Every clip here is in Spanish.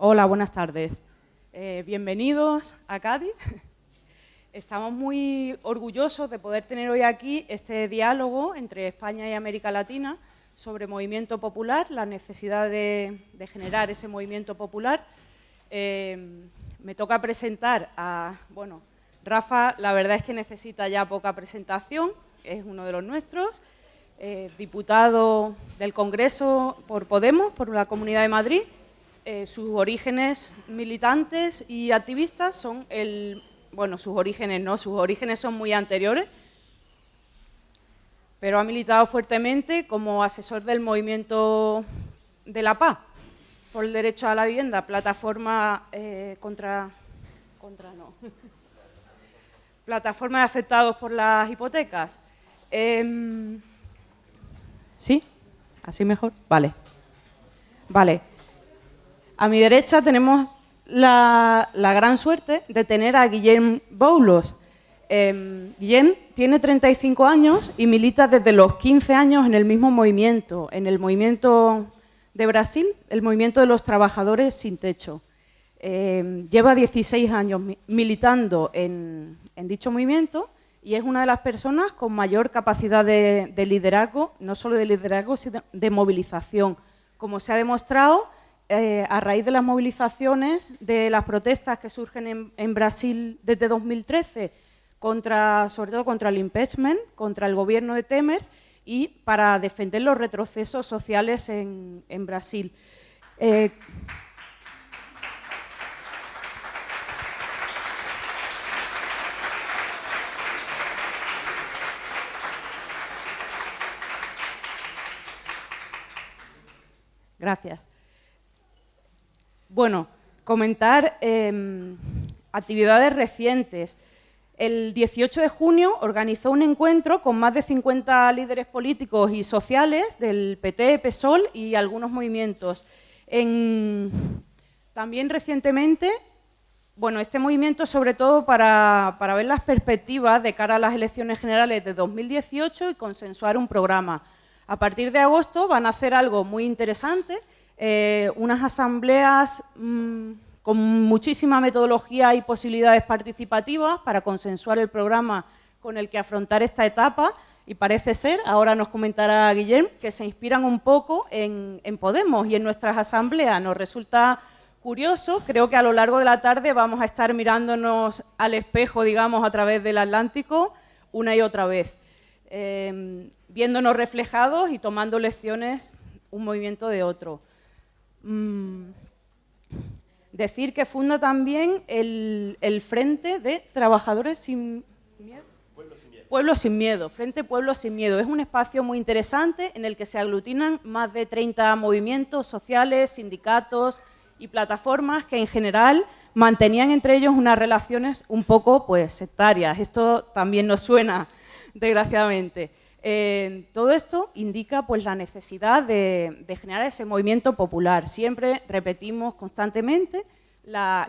Hola, buenas tardes. Eh, bienvenidos a Cádiz. Estamos muy orgullosos de poder tener hoy aquí este diálogo entre España y América Latina sobre movimiento popular, la necesidad de, generar ese movimiento popular. Eh, me toca presentar a, bueno, Rafa, la verdad es que necesita ya poca presentación, es uno de los nuestros, eh, diputado del Congreso por Podemos, por la Comunidad de Madrid, eh, sus orígenes militantes y activistas son el... Bueno, sus orígenes no, sus orígenes son muy anteriores, pero ha militado fuertemente como asesor del movimiento de la paz por el derecho a la vivienda, plataforma eh, contra... contra no. plataforma de afectados por las hipotecas. Em, ¿Sí? ¿Así mejor? Vale. Vale. A mi derecha tenemos la, gran suerte de tener a Guillem Boulos. Eh, Guillem tiene 35 años y milita desde los 15 años en el mismo movimiento, en el movimiento de Brasil, el movimiento de los trabajadores sin techo. Em, lleva 16 años militando en, dicho movimiento y es una de las personas con mayor capacidad de, de liderazgo, no solo de liderazgo, sino de movilización. Como se ha demostrado, eh, a raíz de las movilizaciones, de las protestas que surgen en, Brasil desde 2013, contra, sobre todo contra el impeachment, contra el gobierno de Temer y para defender los retrocesos sociales en, Brasil. Eh, Gracias. Bueno, comentar em, actividades recientes. El 18 de junio organizó un encuentro con más de 50 líderes políticos y sociales del PT, PSOL y algunos movimientos. también recientemente, bueno, este movimiento sobre todo para, para ver las perspectivas de cara a las elecciones generales de 2018 y consensuar un programa. A partir de agosto van a hacer algo muy interesante eh, unas asambleas mm, con muchísima metodología y posibilidades participativas para consensuar el programa con el que afrontar esta etapa y parece ser, ahora nos comentará Guillem, que se inspiran un poco en, Podemos y en nuestras asambleas. Nos resulta curioso, creo que a lo largo de la tarde vamos a estar mirándonos al espejo, digamos, a través del Atlántico una y otra vez, eh, viéndonos reflejados y tomando lecciones un movimiento de otro. Mm, decir que funda también el, Frente de Trabajadores sin Miedo. Pueblo sin miedo. Frente Pueblo sin Miedo. Es un espacio muy interesante en el que se aglutinan más de 30 movimientos sociales, sindicatos y plataformas que en general mantenían entre ellos unas relaciones un poco pues, sectarias. Esto también nos suena, desgraciadamente todo esto indica pues, la necesidad de, generar ese movimiento popular. Siempre repetimos constantemente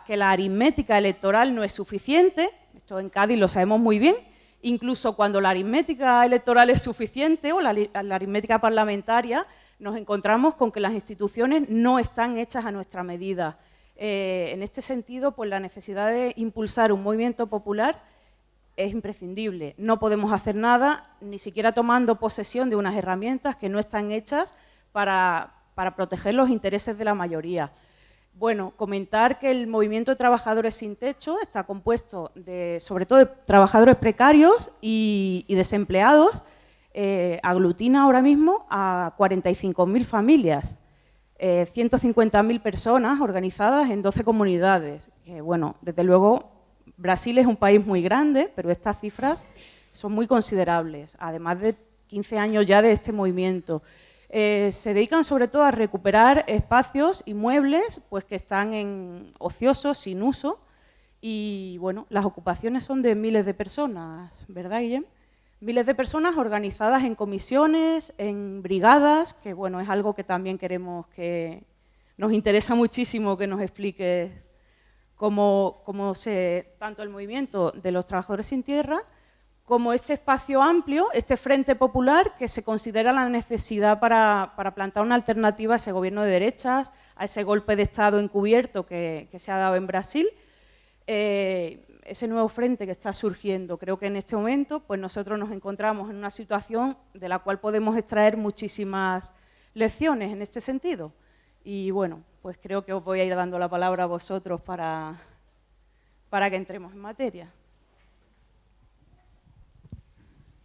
que la aritmética electoral no es suficiente, esto en Cádiz lo sabemos muy bien, incluso cuando la aritmética electoral es suficiente o la, aritmética parlamentaria, nos encontramos con que las instituciones no están hechas a nuestra medida. Eh, en este sentido, pues la necesidad de impulsar un movimiento popular es imprescindible. No podemos hacer nada, ni siquiera tomando posesión de unas herramientas que no están hechas para, proteger los intereses de la mayoría. Bueno, comentar que el movimiento de trabajadores sin techo está compuesto de, sobre todo de trabajadores precarios y, desempleados, eh, aglutina ahora mismo a 45.000 familias, 150.000 eh, personas organizadas en 12 comunidades, que bueno, desde luego Brasil es un país muy grande, pero estas cifras son muy considerables, además de 15 años ya de este movimiento. Eh, se dedican sobre todo a recuperar espacios y muebles pues, que están en ociosos, sin uso, y bueno, las ocupaciones son de miles de personas, ¿verdad, Guillem? Miles de personas organizadas en comisiones, en brigadas, que bueno, es algo que también queremos que nos interesa muchísimo que nos explique como, se, tanto el movimiento de los trabajadores sin tierra como este espacio amplio, este frente popular que se considera la necesidad para, plantar una alternativa a ese gobierno de derechas, a ese golpe de Estado encubierto que, se ha dado en Brasil, eh, ese nuevo frente que está surgiendo. Creo que en este momento pues nosotros nos encontramos en una situación de la cual podemos extraer muchísimas lecciones en este sentido. Y bueno, pues creo que os voy a ir dando la palabra a vosotros para, para que entremos en materia.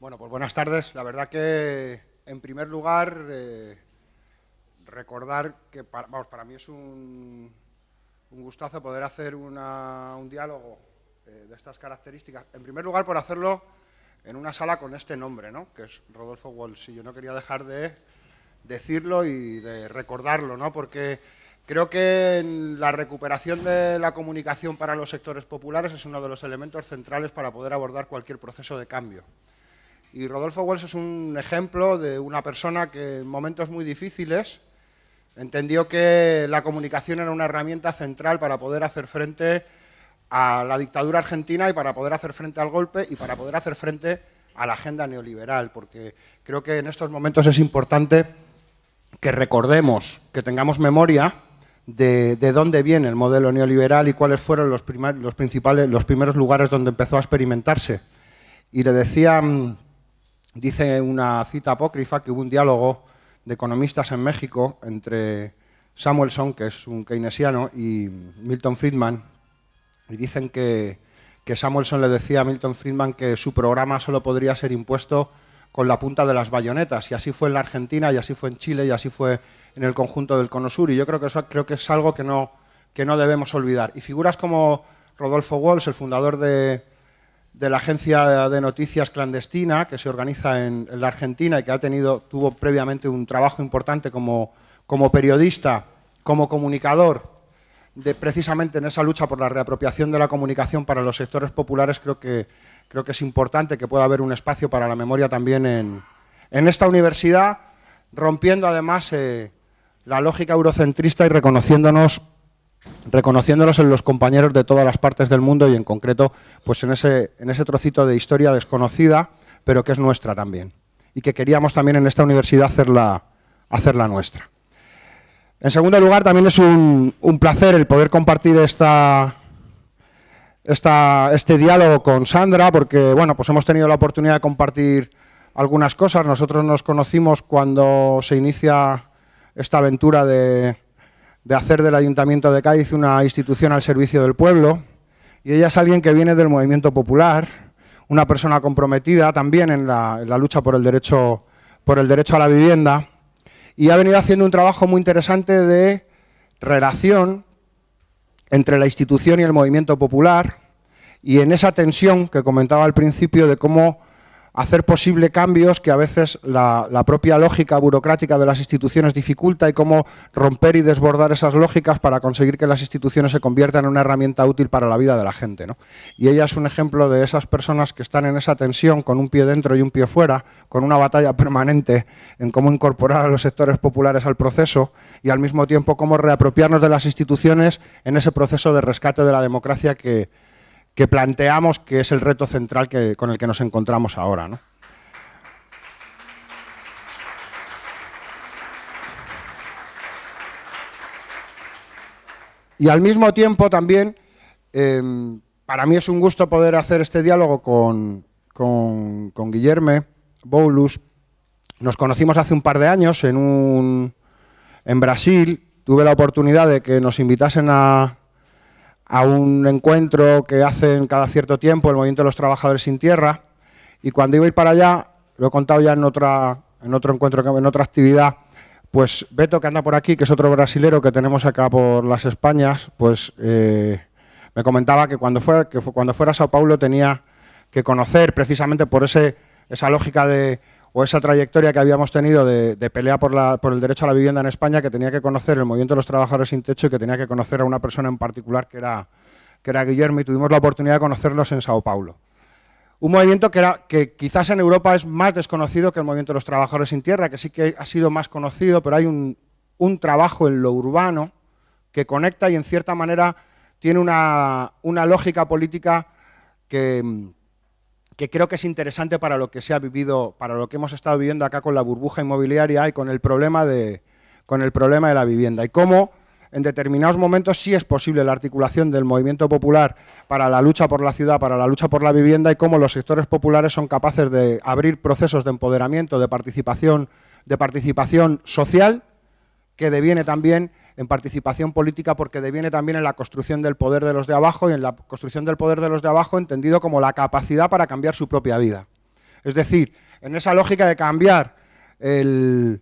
Bueno, pues buenas tardes. La verdad que, en primer lugar, eh, recordar que para, vamos, para mí es un, gustazo poder hacer un diálogo eh, de estas características. En primer lugar, por hacerlo en una sala con este nombre, ¿no? que es Rodolfo Walsh. Y yo no quería dejar de decirlo y de recordarlo, ¿no? porque creo que la recuperación de la comunicación para los sectores populares es uno de los elementos centrales para poder abordar cualquier proceso de cambio. Y Rodolfo Wells es un ejemplo de una persona que en momentos muy difíciles entendió que la comunicación era una herramienta central para poder hacer frente a la dictadura argentina y para poder hacer frente al golpe y para poder hacer frente a la agenda neoliberal, porque creo que en estos momentos es importante que recordemos, que tengamos memoria de, dónde viene el modelo neoliberal y cuáles fueron los, los, principales, los primeros lugares donde empezó a experimentarse. Y le decía mm, Dice una cita apócrifa que hubo un diálogo de economistas en México entre Samuelson, que es un keynesiano, y Milton Friedman, y dicen que, que Samuelson le decía a Milton Friedman que su programa solo podría ser impuesto con la punta de las bayonetas, y así fue en la Argentina, y así fue en Chile, y así fue en el conjunto del Cono Sur, y yo creo que eso creo que es algo que no, que no debemos olvidar. Y figuras como Rodolfo Walsh, el fundador de, de la agencia de noticias clandestina que se organiza en, la Argentina y que ha tenido, tuvo previamente un trabajo importante como, como periodista, como comunicador, de, precisamente en esa lucha por la reapropiación de la comunicación para los sectores populares, creo que, creo que es importante que pueda haber un espacio para la memoria también en, en esta universidad, rompiendo además eh, la lógica eurocentrista y reconociéndonos reconociéndolos en los compañeros de todas las partes del mundo y en concreto pues en ese, en ese trocito de historia desconocida, pero que es nuestra también, y que queríamos también en esta universidad hacerla, hacerla nuestra. En segundo lugar, también es un, placer el poder compartir esta, esta, este diálogo con Sandra, porque bueno, pues hemos tenido la oportunidad de compartir algunas cosas. Nosotros nos conocimos cuando se inicia esta aventura de, de hacer del Ayuntamiento de Cádiz una institución al servicio del pueblo, y ella es alguien que viene del movimiento popular, una persona comprometida también en la, lucha por el, derecho, por el derecho a la vivienda, y ha venido haciendo un trabajo muy interesante de relación entre la institución y el movimiento popular, y en esa tensión que comentaba al principio de cómo hacer posible cambios que a veces la, propia lógica burocrática de las instituciones dificulta y cómo romper y desbordar esas lógicas para conseguir que las instituciones se conviertan en una herramienta útil para la vida de la gente. Y ella es un ejemplo de esas personas que están en esa tensión con un pie dentro y un pie fuera, con una batalla permanente en cómo incorporar a los sectores populares al proceso y al mismo tiempo cómo reapropiarnos de las instituciones en ese proceso de rescate de la democracia que, que planteamos que es el reto central que, con el que nos encontramos ahora. Y al mismo tiempo también, em, para mí es un gusto poder hacer este diálogo con, con, con Guillermo Boulus. Nos conocimos hace un par de años en, un, en Brasil. Tuve la oportunidad de que nos invitasen a, a un encuentro que hacen cada cierto tiempo el Movimiento de los Trabajadores sin Tierra y cuando iba a ir para allá, lo he contado ya en, otra, en otro encuentro, en otra actividad, pues Beto, que anda por aquí, que es otro brasilero que tenemos acá por las Españas, pues eh, me comentaba que cuando, fuera, que cuando fuera a Sao Paulo tenía que conocer precisamente por ese, esa lógica de o esa trayectoria que habíamos tenido de, pelea por, el derecho a la vivienda en España, que tenía que conocer el movimiento de los trabajadores sin techo y que tenía que conocer a una persona en particular que era, que era Guillermo y tuvimos la oportunidad de conocerlos en Sao Paulo. Un movimiento que, quizás en Europa es más desconocido que el movimiento de los trabajadores sin tierra, que sí que ha sido más conocido, pero hay un, trabajo en lo urbano que conecta y en cierta manera tiene una lógica política que, que creo que es interesante para lo que se ha vivido, para lo que hemos estado viviendo acá con la burbuja inmobiliaria y con el problema de, con el problema de la vivienda. Y cómo en determinados momentos sí es posible la articulación del movimiento popular para la lucha por la ciudad, para la lucha por la vivienda y cómo los sectores populares son capaces de abrir procesos de empoderamiento, de participación, de participación social, que deviene también en participación política porque deviene también en la construcción del poder de los de abajo y en la construcción del poder de los de abajo entendido como la capacidad para cambiar su propia vida. Es decir, en esa lógica de cambiar el,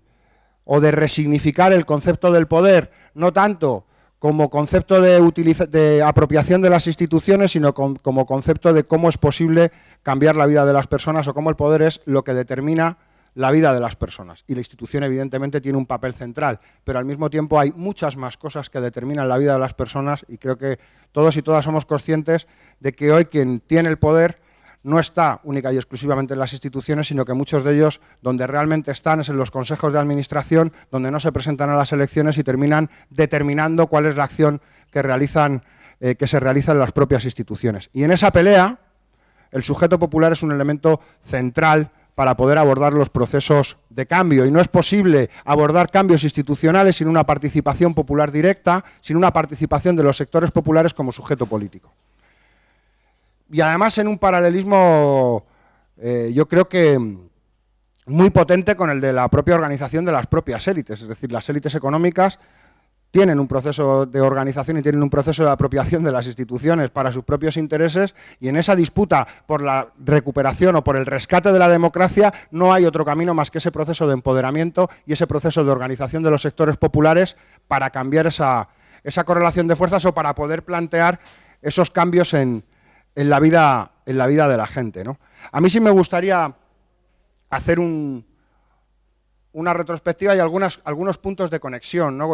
o de resignificar el concepto del poder, no tanto como concepto de, de apropiación de las instituciones, sino como concepto de cómo es posible cambiar la vida de las personas o cómo el poder es lo que determina la vida de las personas. Y la institución, evidentemente, tiene un papel central, pero al mismo tiempo hay muchas más cosas que determinan la vida de las personas y creo que todos y todas somos conscientes de que hoy quien tiene el poder no está única y exclusivamente en las instituciones, sino que muchos de ellos donde realmente están es en los consejos de administración, donde no se presentan a las elecciones y terminan determinando cuál es la acción que, realizan, eh, que se realiza en las propias instituciones. Y en esa pelea, el sujeto popular es un elemento central para poder abordar los procesos de cambio. Y no es posible abordar cambios institucionales sin una participación popular directa, sin una participación de los sectores populares como sujeto político y además en un paralelismo, eh, yo creo que muy potente con el de la propia organización de las propias élites, es decir, las élites económicas tienen un proceso de organización y tienen un proceso de apropiación de las instituciones para sus propios intereses y en esa disputa por la recuperación o por el rescate de la democracia no hay otro camino más que ese proceso de empoderamiento y ese proceso de organización de los sectores populares para cambiar esa, esa correlación de fuerzas o para poder plantear esos cambios en, en la vida, en la vida de la gente. ¿no? A mí sí me gustaría hacer un, una retrospectiva y algunas, algunos puntos de conexión. ¿no?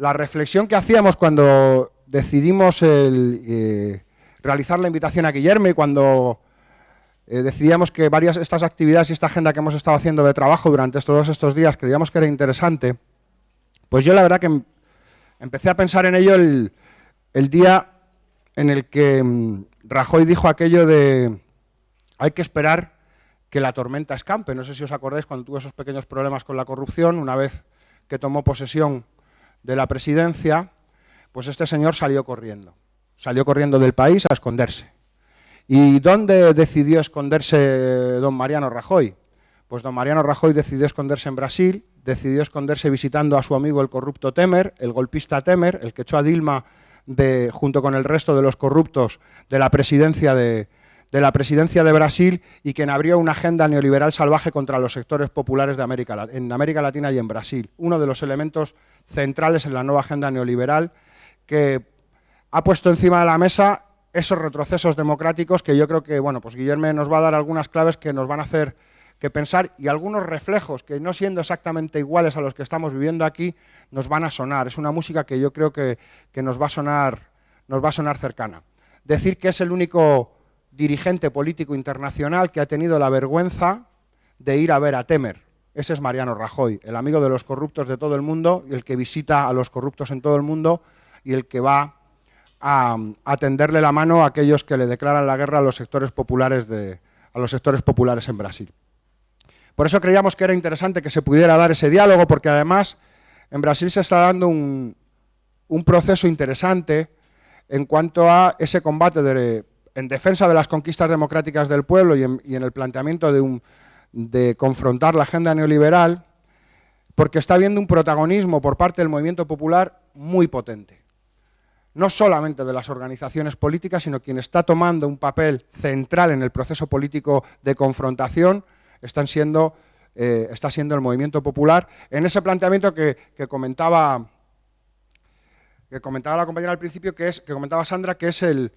La, reflexión que hacíamos cuando decidimos eh, realizar la invitación a Guillermo y cuando eh, decidíamos que varias estas actividades y esta agenda que hemos estado haciendo de trabajo durante todos estos días creíamos que era interesante, pues yo la verdad que em, empecé a pensar en ello el, el día en el que mm, Rajoy dijo aquello de hay que esperar que la tormenta escampe. No sé si os acordáis cuando tuvo esos pequeños problemas con la corrupción, una vez que tomó posesión de la presidencia, pues este señor salió corriendo. Salió corriendo del país a esconderse. ¿Y dónde decidió esconderse don Mariano Rajoy? Pues don Mariano Rajoy decidió esconderse en Brasil, decidió esconderse visitando a su amigo el corrupto Temer, el golpista Temer, el que echó a Dilma junto con el resto de los corruptos de la presidencia de, la presidencia de Brasil y quien abrió una agenda neoliberal salvaje contra los sectores populares de América, en América Latina y en Brasil. Uno de los elementos centrales en la nueva agenda neoliberal que ha puesto encima de la mesa esos retrocesos democráticos que yo creo que, bueno, pues Guillermo nos va a dar algunas claves que nos van a hacer que pensar y algunos reflejos que no siendo exactamente iguales a los que estamos viviendo aquí, nos van a sonar. Es una música que yo creo que, nos, va a sonar, nos va a sonar cercana. Decir que es el único dirigente político internacional que ha tenido la vergüenza de ir a ver a Temer. Ese es Mariano Rajoy, el amigo de los corruptos de todo el mundo, y el que visita a los corruptos en todo el mundo y el que va a, a tenderle la mano a aquellos que le declaran la guerra a los sectores populares, de, a los sectores populares en Brasil. Por eso creíamos que era interesante que se pudiera dar ese diálogo, porque además en Brasil se está dando un, proceso interesante en cuanto a ese combate en defensa de las conquistas democráticas del pueblo y en, el planteamiento de, de confrontar la agenda neoliberal, porque está habiendo un protagonismo por parte del movimiento popular muy potente. No solamente de las organizaciones políticas, sino quien está tomando un papel central en el proceso político de confrontación siendo, eh, está siendo el movimiento popular en ese planteamiento que, comentaba que comentaba la compañera al principio, que es que comentaba Sandra, que es el,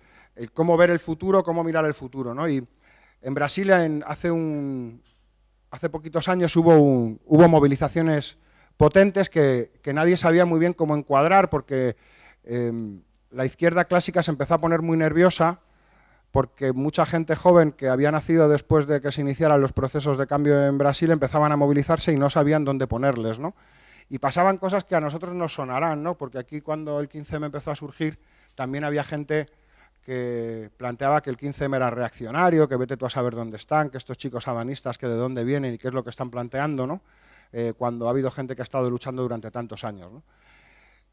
cómo ver el futuro, cómo mirar el futuro. ¿no? Y en Brasil hace, poquitos años hubo, hubo movilizaciones potentes que, nadie sabía muy bien cómo encuadrar porque em, la izquierda clásica se empezó a poner muy nerviosa porque mucha gente joven que había nacido después de que se iniciaran los procesos de cambio en Brasil empezaban a movilizarse y no sabían dónde ponerles, ¿no? Y pasaban cosas que a nosotros nos sonarán, ¿no? Porque aquí cuando el 15M empezó a surgir también había gente que planteaba que el 15M era reaccionario, que vete tú a saber dónde están, que estos chicos abanistas, que de dónde vienen y qué es lo que están planteando, ¿no? Eh, cuando ha habido gente que ha estado luchando durante tantos años.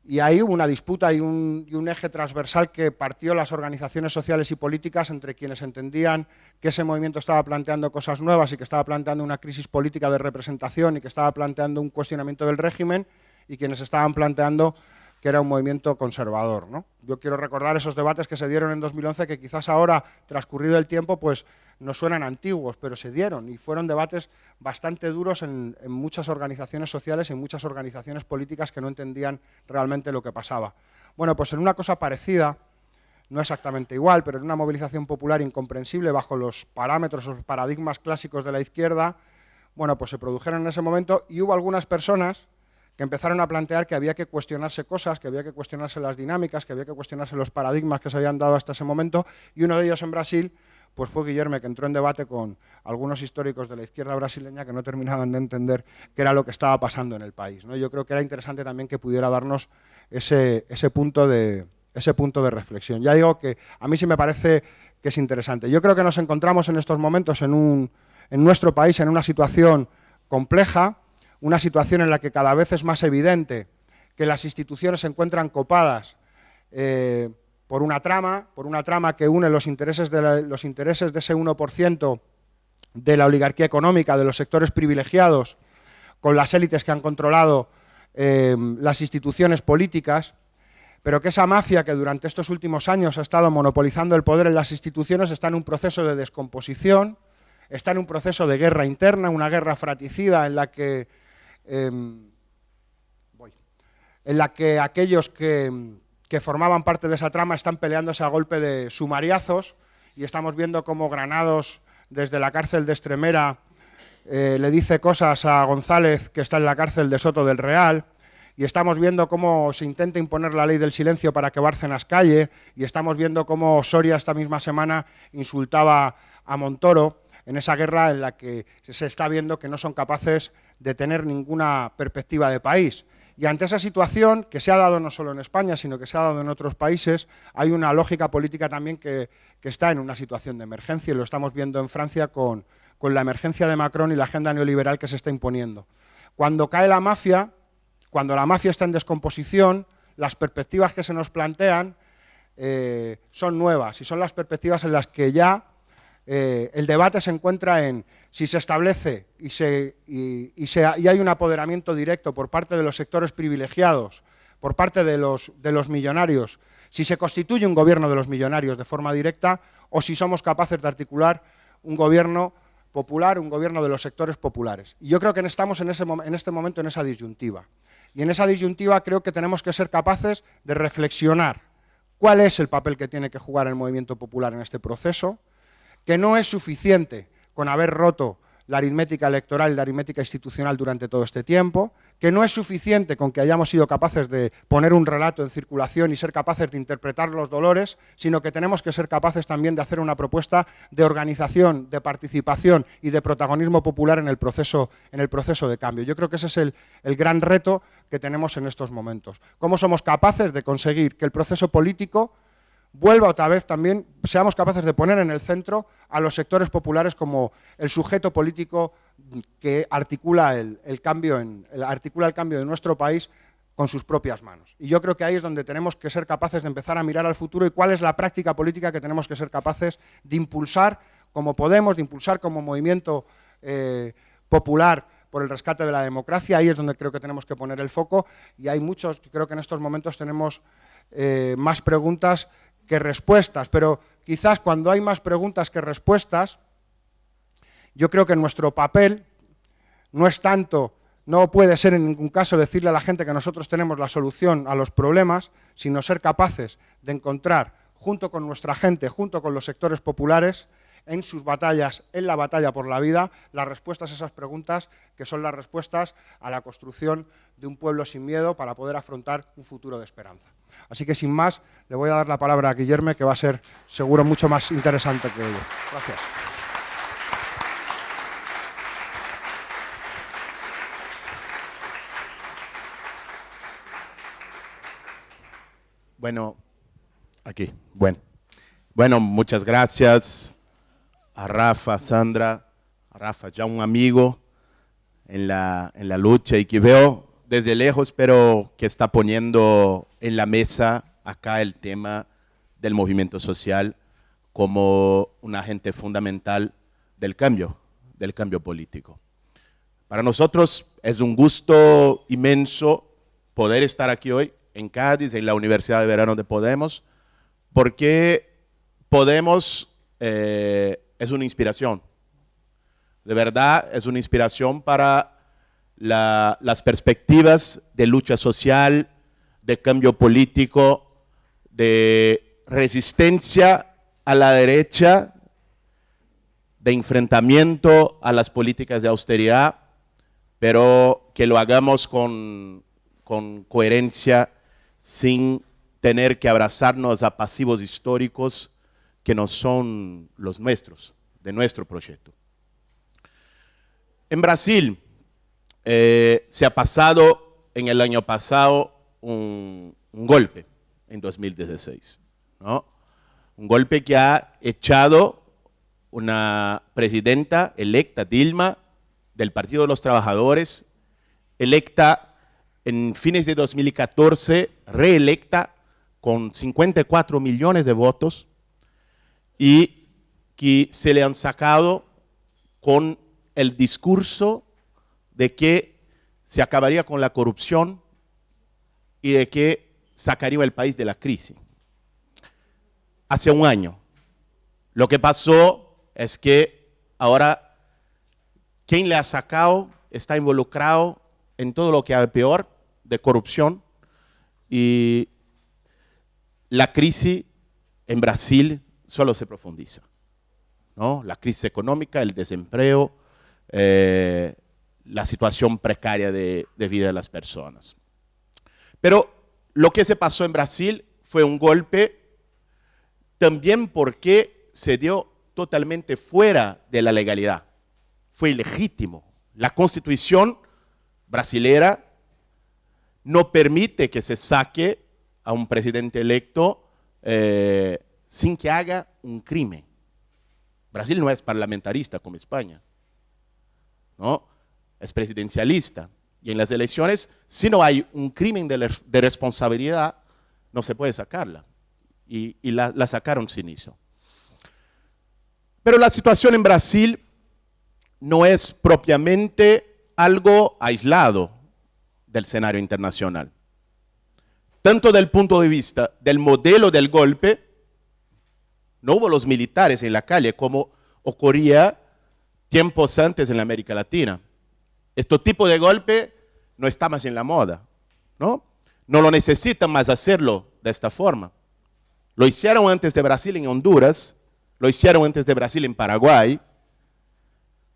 Y ahí hubo una disputa y un, y un, eje transversal que partió las organizaciones sociales y políticas entre quienes entendían que ese movimiento estaba planteando cosas nuevas y que estaba planteando una crisis política de representación y que estaba planteando un cuestionamiento del régimen y quienes estaban planteando que era un movimiento conservador. ¿no? Yo quiero recordar esos debates que se dieron en 2011 que quizás ahora, transcurrido el tiempo, pues nos suenan antiguos, pero se dieron y fueron debates bastante duros en, muchas organizaciones sociales y en muchas organizaciones políticas que no entendían realmente lo que pasaba. Bueno, pues en una cosa parecida, no exactamente igual, pero en una movilización popular incomprensible bajo los parámetros o paradigmas clásicos de la izquierda, bueno, pues se produjeron en ese momento y hubo algunas personas que empezaron a plantear que había que cuestionarse cosas, que había que cuestionarse las dinámicas, que había que cuestionarse los paradigmas que se habían dado hasta ese momento, y uno de ellos en Brasil pues fue Guillermo, que entró en debate con algunos históricos de la izquierda brasileña que no terminaban de entender qué era lo que estaba pasando en el país. ¿no? Yo creo que era interesante también que pudiera darnos ese, ese, punto de, ese punto de reflexión. Ya digo que a mí sí me parece que es interesante. Yo creo que nos encontramos en estos momentos en, un, en nuestro país en una situación compleja, una situación en la que cada vez es más evidente que las instituciones se encuentran copadas eh, por una trama, por una trama que une los intereses de, los intereses de ese 1% de la oligarquía económica, de los sectores privilegiados, con las élites que han controlado eh, las instituciones políticas, pero que esa mafia que durante estos últimos años ha estado monopolizando el poder en las instituciones está en un proceso de descomposición, está en un proceso de guerra interna, una guerra fratricida en la que voy, en la que aquellos que, que, formaban parte de esa trama están peleándose a golpe de sumariazos y estamos viendo cómo Granados desde la cárcel de Estremera eh, le dice cosas a González que está en la cárcel de Soto del Real y estamos viendo cómo se intenta imponer la ley del silencio para que Bárcenas calle y estamos viendo cómo Soria esta misma semana insultaba a Montoro en esa guerra en la que se está viendo que no son capaces de tener ninguna perspectiva de país. Y ante esa situación, que se ha dado no solo en España, sino que se ha dado en otros países, hay una lógica política también que, que está en una situación de emergencia, y lo estamos viendo en Francia con, con la emergencia de Macron y la agenda neoliberal que se está imponiendo. Cuando cae la mafia, cuando la mafia está en descomposición, las perspectivas que se nos plantean eh, son nuevas y son las perspectivas en las que ya eh, el debate se encuentra en si se establece y, hay un apoderamiento directo por parte de los sectores privilegiados, por parte de los, de los millonarios, si se constituye un gobierno de los millonarios de forma directa o si somos capaces de articular un gobierno popular, un gobierno de los sectores populares. Y yo creo que estamos en, ese, en este momento en esa disyuntiva. Y en esa disyuntiva creo que tenemos que ser capaces de reflexionar cuál es el papel que tiene que jugar el movimiento popular en este proceso, que no es suficiente con haber roto la aritmética electoral y la aritmética institucional durante todo este tiempo, que no es suficiente con que hayamos sido capaces de poner un relato en circulación y ser capaces de interpretar los dolores, sino que tenemos que ser capaces también de hacer una propuesta de organización, de participación y de protagonismo popular en el proceso, en el proceso de cambio. Yo creo que ese es el, el gran reto que tenemos en estos momentos. ¿Cómo somos capaces de conseguir que el proceso político vuelva otra vez también, seamos capaces de poner en el centro a los sectores populares como el sujeto político que articula el, cambio, en, articula el cambio de nuestro país con sus propias manos. Y yo creo que ahí es donde tenemos que ser capaces de empezar a mirar al futuro y cuál es la práctica política que tenemos que ser capaces de impulsar como Podemos, de impulsar como movimiento eh, popular por el rescate de la democracia. Ahí es donde creo que tenemos que poner el foco y hay muchos, creo que en estos momentos tenemos eh, más preguntas que respuestas, pero quizás cuando hay más preguntas que respuestas, yo creo que nuestro papel no es tanto, no puede ser en ningún caso decirle a la gente que nosotros tenemos la solución a los problemas, sino ser capaces de encontrar, junto con nuestra gente, junto con los sectores populares, en sus batallas, en la batalla por la vida, las respuestas a esas preguntas que son las respuestas a la construcción de un pueblo sin miedo para poder afrontar un futuro de esperanza. Así que sin más, le voy a dar la palabra a Guillermo, que va a ser seguro mucho más interesante que ello. Gracias. Bueno, aquí, bueno. Bueno, muchas gracias a Rafa, Sandra, a Rafa, ya un amigo en la, en la lucha y que veo desde lejos, pero que está poniendo en la mesa acá el tema del movimiento social como un agente fundamental del cambio, del cambio político. Para nosotros es un gusto inmenso poder estar aquí hoy en Cádiz, en la Universidad de Verano de Podemos, porque Podemos eh, es una inspiración. De verdad, es una inspiración para las perspectivas de lucha social, de cambio político, de resistencia a la derecha, de enfrentamiento a las políticas de austeridad, pero que lo hagamos con, coherencia, sin tener que abrazarnos a pasivos históricos que no son los nuestros, de nuestro proyecto. En Brasil eh, se ha pasado en el año pasado un, golpe en 2016, un golpe que ha echado una presidenta electa, Dilma, del Partido de los Trabajadores, electa en fines de 2014, reelecta con 54 millones de votos, y que se le han sacado con el discurso de que se acabaría con la corrupción y de que sacaría el país de la crisis. Hace un año. Lo que pasó es que ahora quien le ha sacado está involucrado en todo lo que hay peor de corrupción y la crisis en Brasil solo se profundiza. ¿no? La crisis económica, el desempleo, eh, la situación precaria de, vida de las personas. Pero lo que se pasó en Brasil fue un golpe también porque se dio totalmente fuera de la legalidad. Fue ilegítimo. La constitución brasilera no permite que se saque a un presidente electo eh, sin que haga un crimen. Brasil no es parlamentarista como España, ¿no? es presidencialista. Y en las elecciones, si no hay un crimen de, responsabilidad, no se puede sacarla. Y, la, la sacaron sin eso. Pero la situación en Brasil no es propiamente algo aislado del escenario internacional. Tanto del punto de vista del modelo del golpe, no hubo los militares en la calle como ocurría tiempos antes en la América Latina. Este tipo de golpe no está más en la moda, ¿no? No lo necesitan más hacerlo de esta forma. Lo hicieron antes de Brasil en Honduras, lo hicieron antes de Brasil en Paraguay,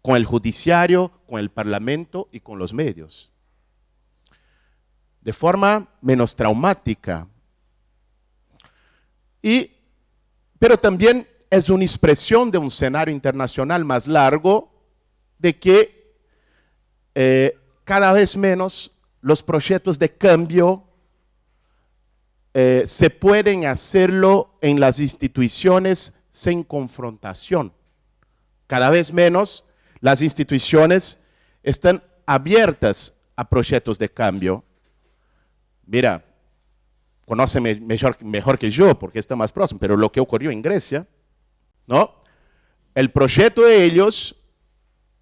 con el judiciario, con el parlamento y con los medios. De forma menos traumática. Y pero también es una expresión de un escenario internacional más largo de que eh, cada vez menos los proyectos de cambio eh, se pueden hacerlo en las instituciones sin confrontación. Cada vez menos las instituciones están abiertas a proyectos de cambio. Mira, conoce mejor, mejor que yo porque está más próximo, pero lo que ocurrió en Grecia, ¿no? El proyecto de ellos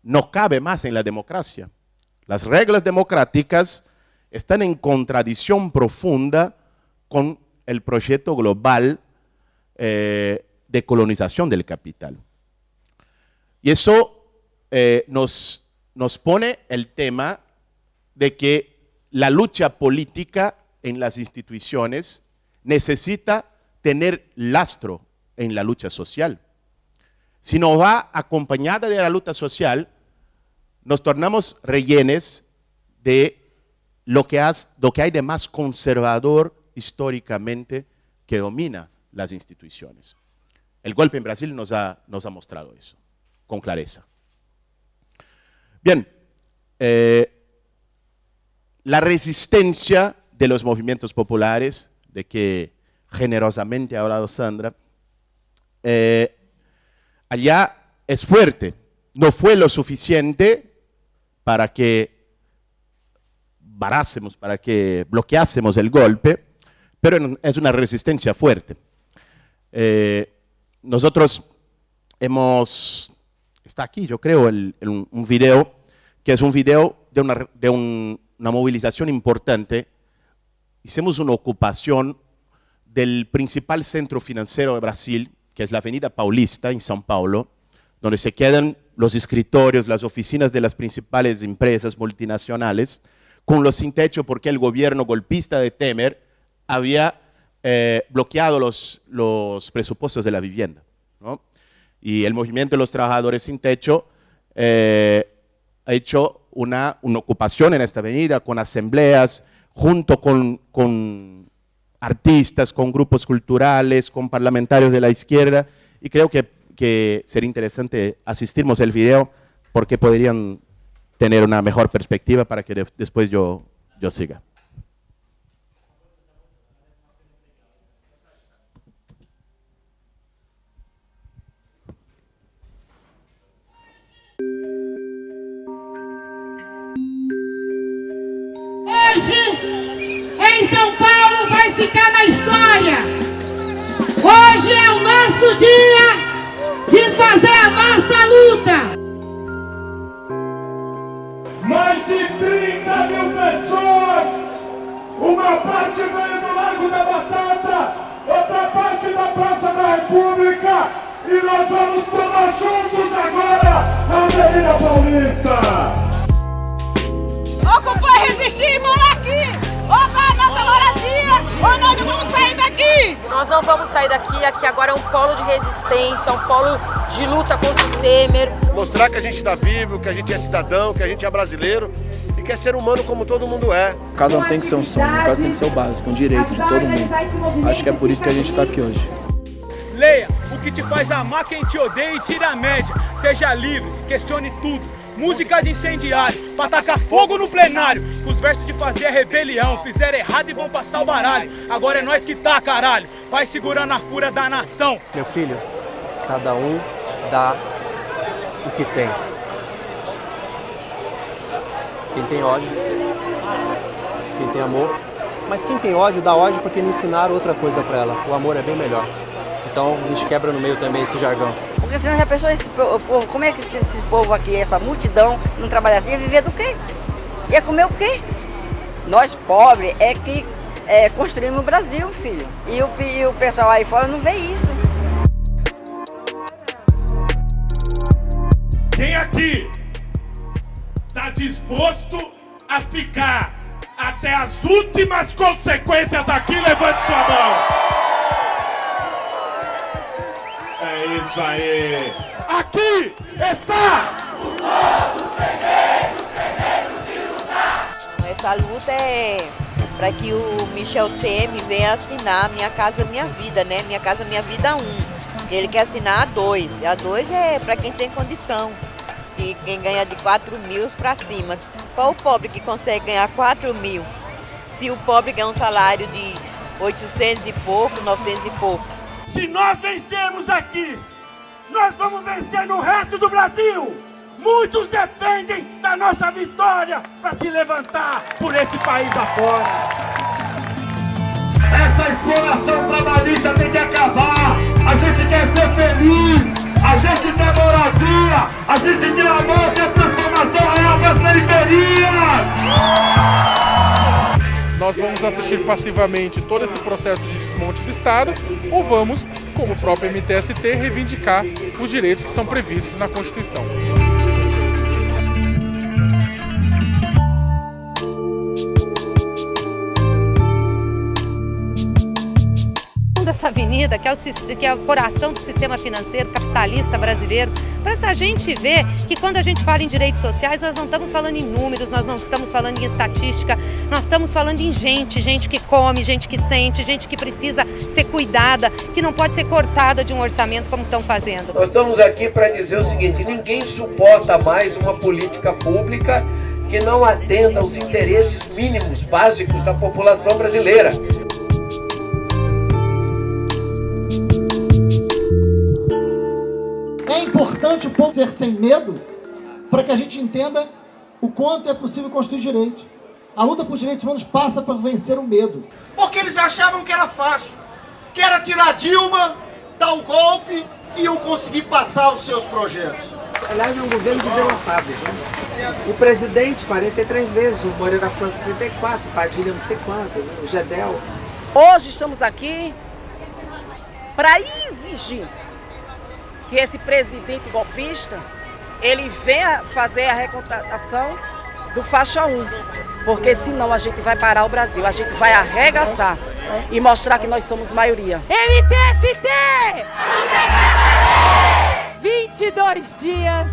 no cabe más en la democracia. Las reglas democráticas están en contradicción profunda con el proyecto global eh, de colonización del capital. Y eso eh, nos, nos pone el tema de que la lucha política en las instituciones necesita tener lastro en la lucha social. Si no va acompañada de la lucha social, nos tornamos rellenes de lo que, hay de más conservador históricamente que domina las instituciones. El golpe en Brasil nos ha, nos ha mostrado eso, con clareza. Bien, eh, la resistencia de los movimientos populares, de que generosamente ha hablado Sandra, eh, allá es fuerte. No fue lo suficiente para que varásemos, para que bloqueásemos el golpe, pero es una resistencia fuerte. Eh, nosotros hemos, está aquí yo creo, un video, que es un video de una, de una movilización importante. Hicimos una ocupación del principal centro financiero de Brasil, que es la Avenida Paulista en São Paulo, donde se quedan los escritorios, las oficinas de las principales empresas multinacionales, con los sin techo porque el gobierno golpista de Temer había eh, bloqueado los, los, presupuestos de la vivienda. Y el movimiento de los trabajadores sin techo eh, ha hecho una, una, ocupación en esta avenida con asambleas, junto con, con artistas, con grupos culturales, con parlamentarios de la izquierda, y creo que, que sería interesante asistirnos el video porque podrían tener una mejor perspectiva para que de, después yo, yo siga. São Paulo, vai ficar na história. Hoje é o nosso dia de fazer a nossa luta. Mais de 30 mil pessoas. Uma parte veio do Largo da Batata, outra parte da Praça da República. E nós vamos tomar juntos agora a Avenida Paulista. Ocupar, resistir e morar! Ou dar a nossa moradia, ou nós não vamos sair daqui! Nós não vamos sair daqui, aqui agora é um polo de resistência, um polo de luta contra o Temer. Mostrar que a gente está vivo, que a gente é cidadão, que a gente é brasileiro e que é ser humano como todo mundo é. O caso não tem que ser um sonho, o caso tem que ser o básico, um direito de todo mundo. Acho que é por isso que a gente está aqui hoje. Leia o que te faz amar quem te odeia e tira a média. Seja livre, questione tudo. Música de incendiário, pra tacar fogo no plenário. Com os versos de fazer rebelião. Fizeram errado e vão passar o baralho. Agora é nós que tá, caralho. Vai segurando a fúria da nação. Meu filho, cada um dá o que tem. Quem tem ódio, quem tem amor. Mas quem tem ódio, dá ódio porque não ensinaram outra coisa pra ela. O amor é bem melhor. Então a gente quebra no meio também esse jargão. Porque senão já pensou esse povo, como é que esse povo aqui, essa multidão, não trabalhasse, ia viver do quê? Ia comer o quê? Nós pobres é que é, construímos o Brasil, filho. E o, e o pessoal aí fora não vê isso. Quem aqui está disposto a ficar até as últimas consequências aqui, levante sua mão. É isso aí. Aqui está o novo segredo, segredo de lutar. Essa luta é para que o Michel Temer venha assinar Minha Casa Minha Vida, né? Minha Casa Minha Vida 1. Ele quer assinar a 2. A 2 é para quem tem condição. E quem ganha de 4 mil para cima. Qual o pobre que consegue ganhar 4 mil? Se o pobre ganha um salário de 800 e pouco, 900 e pouco. Se nós vencermos aqui, nós vamos vencer no resto do Brasil. Muitos dependem da nossa vitória para se levantar por esse país afora. Essa exploração trabalhista tem que acabar. A gente quer ser feliz, a gente quer moradia, a gente quer amor, quer transformação real as periferias nós vamos assistir passivamente todo esse processo de desmonte do Estado ou vamos, como o próprio MTST, reivindicar os direitos que são previstos na Constituição. Dessa avenida, que é, o, que é o coração do sistema financeiro capitalista brasileiro, para essa gente ver que quando a gente fala em direitos sociais, nós não estamos falando em números, nós não estamos falando em estatística, nós estamos falando em gente, gente que come, gente que sente, gente que precisa ser cuidada, que não pode ser cortada de um orçamento como estão fazendo. Nós estamos aqui para dizer o seguinte, ninguém suporta mais uma política pública que não atenda aos interesses mínimos, básicos da população brasileira. Importante o povo ser sem medo para que a gente entenda o quanto é possível construir direito. A luta por direitos humanos passa por vencer o medo. Porque eles achavam que era fácil, que era tirar Dilma, dar o golpe e iam conseguir passar os seus projetos. Aliás, é um governo de derrotados. Né? O presidente, 43 vezes, o Moreira Franco, 34, Padilha, não sei quanto, o Gedel. Hoje estamos aqui para exigir que esse presidente golpista ele venha fazer a recontratação do faixa 1, porque senão a gente vai parar o Brasil, a gente vai arregaçar e mostrar que nós somos maioria. MTST! 22 dias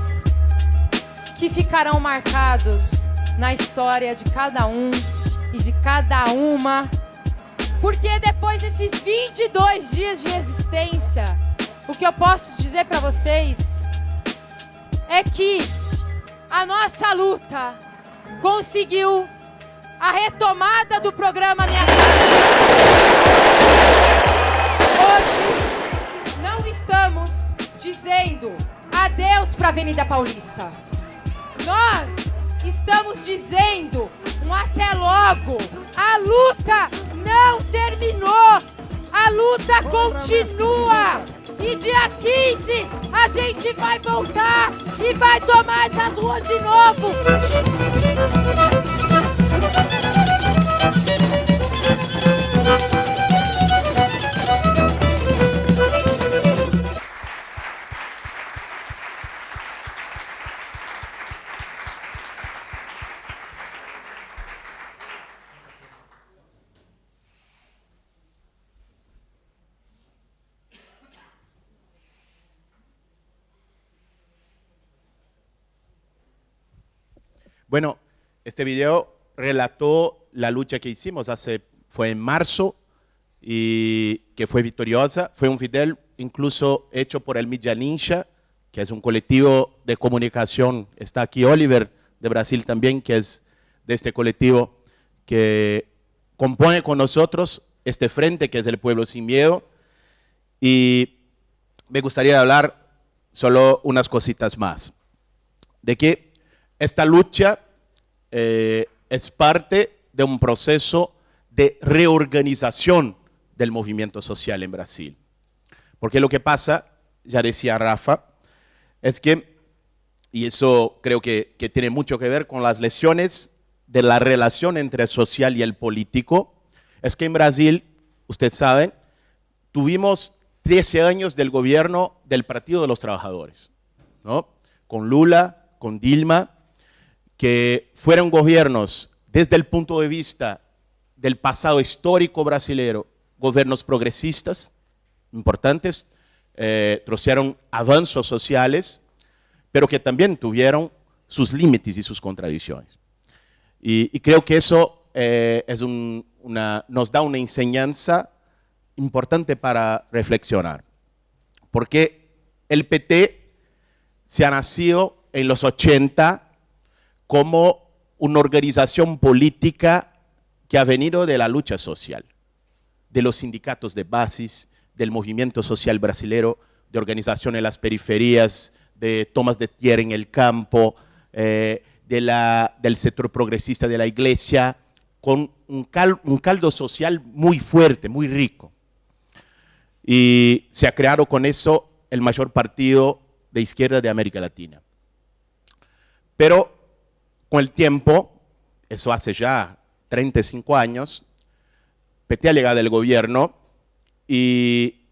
que ficarão marcados na história de cada um e de cada uma, porque depois desses 22 dias de existência, o que eu posso dizer para vocês é que a nossa luta conseguiu a retomada do programa Minha Casa. Hoje não estamos dizendo adeus para a Avenida Paulista. Nós estamos dizendo um até logo. A luta não terminou. A luta continua. E dia 15 a gente vai voltar e vai tomar essas ruas de novo. Bueno, este video relató la lucha que hicimos hace, fue en marzo y que fue victoriosa. Fue un video incluso hecho por el Milla Ninja, que es un colectivo de comunicación. Está aquí Oliver de Brasil también, que es de este colectivo que compone con nosotros este frente que es el pueblo sin miedo. Y me gustaría hablar solo unas cositas más. De que esta lucha eh, es parte de un proceso de reorganización del movimiento social en Brasil. Porque lo que pasa, ya decía Rafa, es que, y eso creo que, que tiene mucho que ver con las lesiones de la relación entre el social y el político, es que en Brasil, ustedes saben, tuvimos 13 años del gobierno del Partido de los Trabajadores, ¿no? con Lula, con Dilma, que fueron gobiernos desde el punto de vista del pasado histórico brasilero, gobiernos progresistas importantes, eh, trouxeram avanços sociales, pero que también tuvieron sus límites y sus contradicciones. Y, creo que eso eh, nos da una enseñanza importante para reflexionar, porque el PT se ha nacido en los 80 como una organización política que ha venido de la lucha social, de los sindicatos de bases, del movimiento social brasilero, de organización en las periferias, de tomas de tierra en el campo, eh, del sector progresista de la iglesia, con un, un caldo social muy fuerte, muy rico. Y se ha creado con eso el mayor partido de izquierda de América Latina. Pero con el tiempo, eso hace ya 35 años, PT ha llegado al gobierno y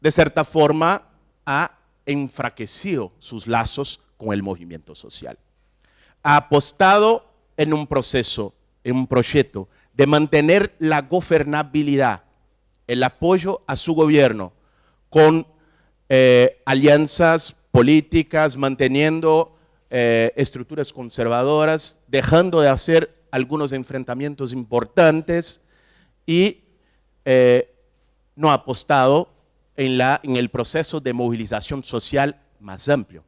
de cierta forma ha enfraquecido sus lazos con el movimiento social. Ha apostado en un proceso, en un proyecto de mantener la gobernabilidad, el apoyo a su gobierno con eh, alianzas políticas, manteniendo eh, estructuras conservadoras, dejando de hacer algunos enfrentamientos importantes y eh, no ha apostado en, la, en el proceso de movilización social más amplio.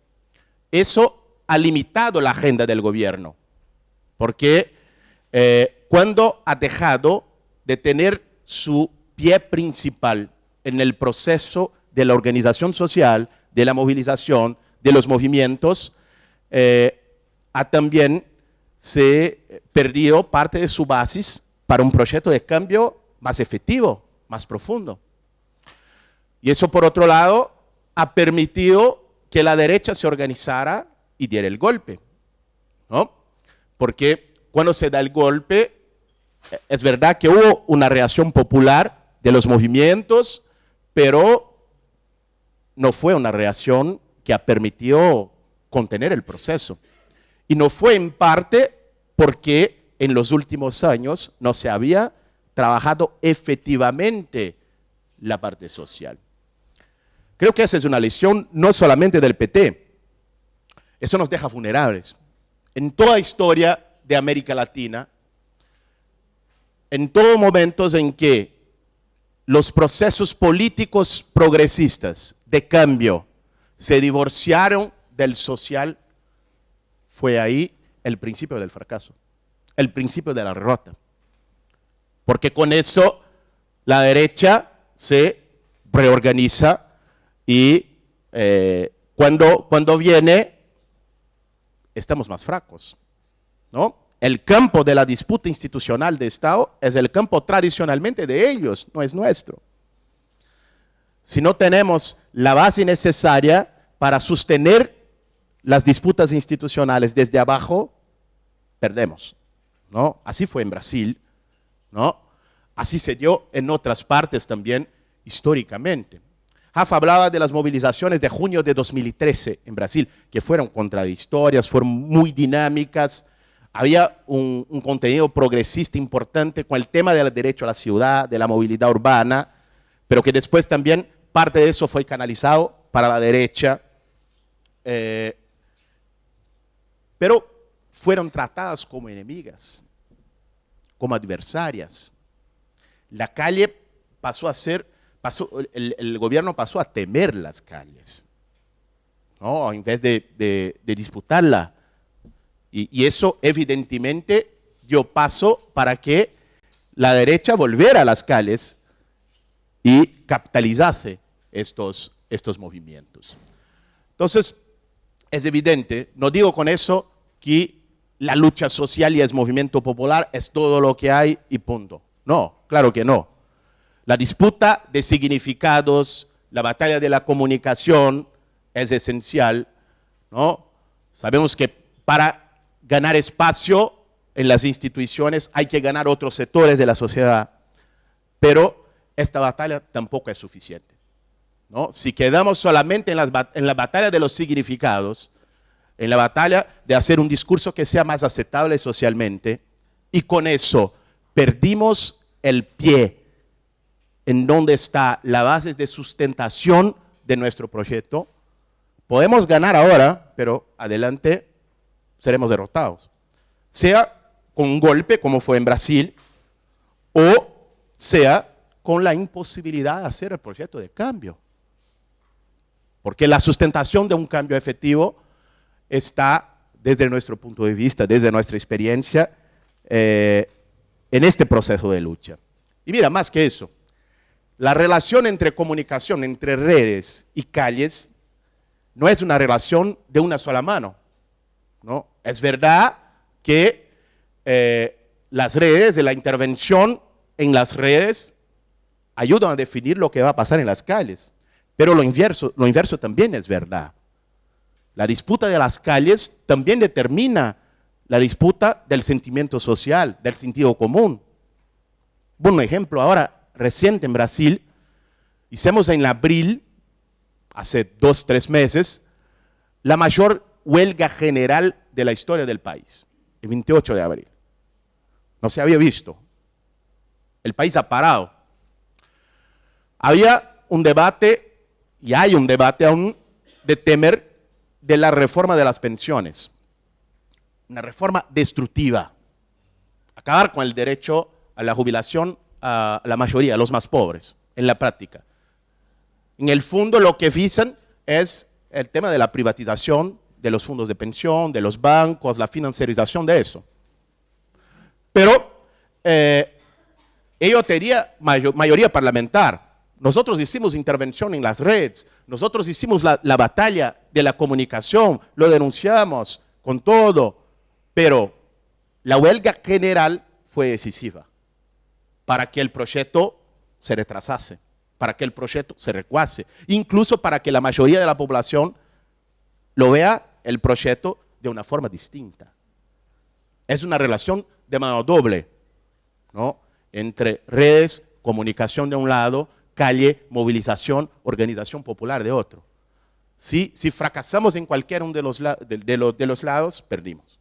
Eso ha limitado la agenda del gobierno, porque eh, cuando ha dejado de tener su pie principal en el proceso de la organización social, de la movilización, de los movimientos, eh, ha también se perdió parte de su base para un proyecto de cambio más efectivo, más profundo. Y eso, por otro lado, ha permitido que la derecha se organizara y diera el golpe. ¿no? Porque cuando se da el golpe, es verdad que hubo una reacción popular de los movimientos, pero no fue una reacción que ha permitido contener el proceso. Y no fue en parte porque en los últimos años no se había trabajado efectivamente la parte social. Creo que esa es una lección no solamente del PT, eso nos deja vulnerables. En toda historia de América Latina, en todos momentos en que los procesos políticos progresistas de cambio se divorciaron del social, fue ahí el principio del fracaso, el principio de la derrota. Porque con eso la derecha se reorganiza y eh, cuando, cuando viene estamos más fracos. ¿no? El campo de la disputa institucional de Estado es el campo tradicionalmente de ellos, no es nuestro. Si no tenemos la base necesaria para sostener las disputas institucionales desde abajo, perdemos. ¿no? Así fue en Brasil, ¿no? así se dio en otras partes también históricamente. Rafa hablaba de las movilizaciones de junio de 2013 en Brasil, que fueron contradictorias, fueron muy dinámicas, había un, contenido progresista importante con el tema del derecho a la ciudad, de la movilidad urbana, pero que después también parte de eso fue canalizado para la derecha. Eh, pero fueron tratadas como enemigas, como adversarias. La calle pasó a ser, pasó, el, gobierno pasó a temer las calles, ¿no? en vez de, disputarla. Y, y, eso evidentemente dio paso para que la derecha volviera a las calles y capitalizase estos, estos movimientos. Entonces, es evidente, no digo con eso que la lucha social y el movimiento popular es todo lo que hay y punto. No, claro que no. La disputa de significados, la batalla de la comunicación es esencial. ¿no? Sabemos que para ganar espacio en las instituciones hay que ganar otros sectores de la sociedad, pero esta batalla tampoco es suficiente. ¿No? Si quedamos solamente en, las, en la batalla de los significados, en la batalla de hacer un discurso que sea más aceptable socialmente, y con eso perdimos el pie en donde está la base de sustentación de nuestro proyecto, podemos ganar ahora, pero adelante seremos derrotados. Sea con un golpe, como fue en Brasil, o sea con la imposibilidad de hacer el proyecto de cambio. Porque la sustentación de un cambio efectivo está, desde nuestro punto de vista, desde nuestra experiencia, eh, en este proceso de lucha. Y mira, más que eso, la relación entre comunicación, entre redes y calles, no es una relación de una sola mano. ¿no? Es verdad que eh, las redes, de la intervención en las redes, ayudan a definir lo que va a pasar en las calles. Pero lo inverso, lo inverso también es verdad. La disputa de las calles también determina la disputa del sentimiento social, del sentido común. Bueno, ejemplo ahora reciente en Brasil, hicimos en abril, hace dos, tres meses, la mayor huelga general de la historia del país, el 28 de abril. No se había visto. El país ha parado. Había un debate, y hay un debate aún, de temer de la reforma de las pensiones. Una reforma destructiva. Acabar con el derecho a la jubilación a la mayoría, a los más pobres, en la práctica. En el fondo lo que dicen es el tema de la privatización de los fondos de pensión, de los bancos, la financiarización de eso. Pero eh, ello mayor, mayoría parlamentar, Nosotros hicimos intervención en las redes, nosotros hicimos la, la batalla de la comunicación, lo denunciamos con todo, pero la huelga general fue decisiva para que el proyecto se retrasase, para que el proyecto se recuase, incluso para que la mayoría de la población lo vea el proyecto de una forma distinta. Es una relación de mano doble, ¿no? Entre redes, comunicación de un lado, calle, movilización, organización popular de otro. Si, si fracasamos en cualquiera de los, de, los, de los lados, perdimos.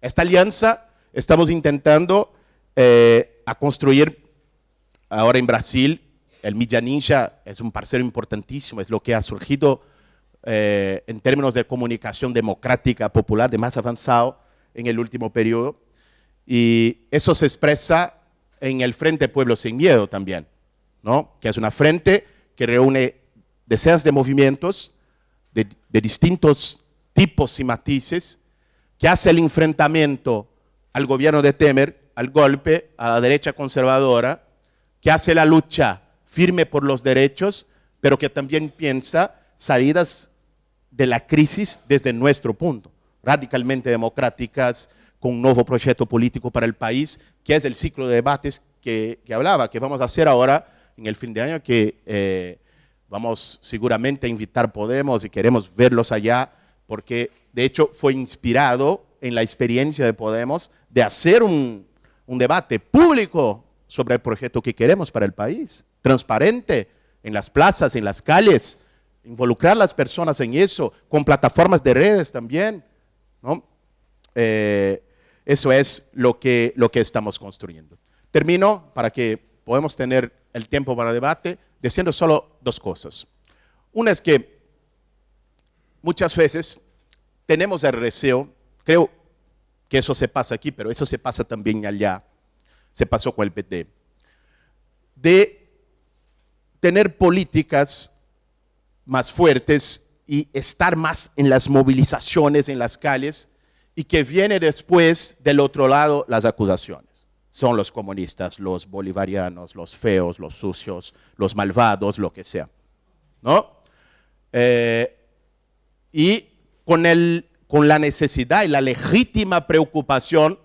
Esta alianza estamos intentando eh, a construir ahora en Brasil. El Media Ninja es un parcero importantísimo, es lo que ha surgido eh, en términos de comunicación democrática, popular, de más avanzado en el último periodo. Y eso se expresa en el Frente Pueblo Sin Miedo también, ¿no? que es una frente que reúne decenas de movimientos de, de distintos tipos y matices, que hace el enfrentamiento al gobierno de Temer, al golpe, a la derecha conservadora, que hace la lucha firme por los derechos, pero que también piensa salidas de la crisis desde nuestro punto, radicalmente democráticas, con un nuevo proyecto político para el país, que es el ciclo de debates que, que hablaba, que vamos a hacer ahora en el fin de año, que eh, vamos seguramente a invitar Podemos y queremos verlos allá, porque de hecho fue inspirado en la experiencia de Podemos de hacer un, un debate público sobre el proyecto que queremos para el país, transparente, en las plazas, en las calles, involucrar a las personas en eso, con plataformas de redes también. ¿no? Eh, eso es lo que, lo que estamos construyendo. Termino para que podamos tener el tiempo para debate, diciendo solo dos cosas. Una es que muchas veces tenemos el deseo, creo que eso se pasa aquí, pero eso se pasa también allá, se pasó con el PT, de tener políticas más fuertes y estar más en las movilizaciones, en las calles, y que viene después del otro lado las acusaciones. Son los comunistas, los bolivarianos, los feos, los sucios, los malvados, lo que sea. ¿No? Eh, y con, el, con la necesidad y la legítima preocupación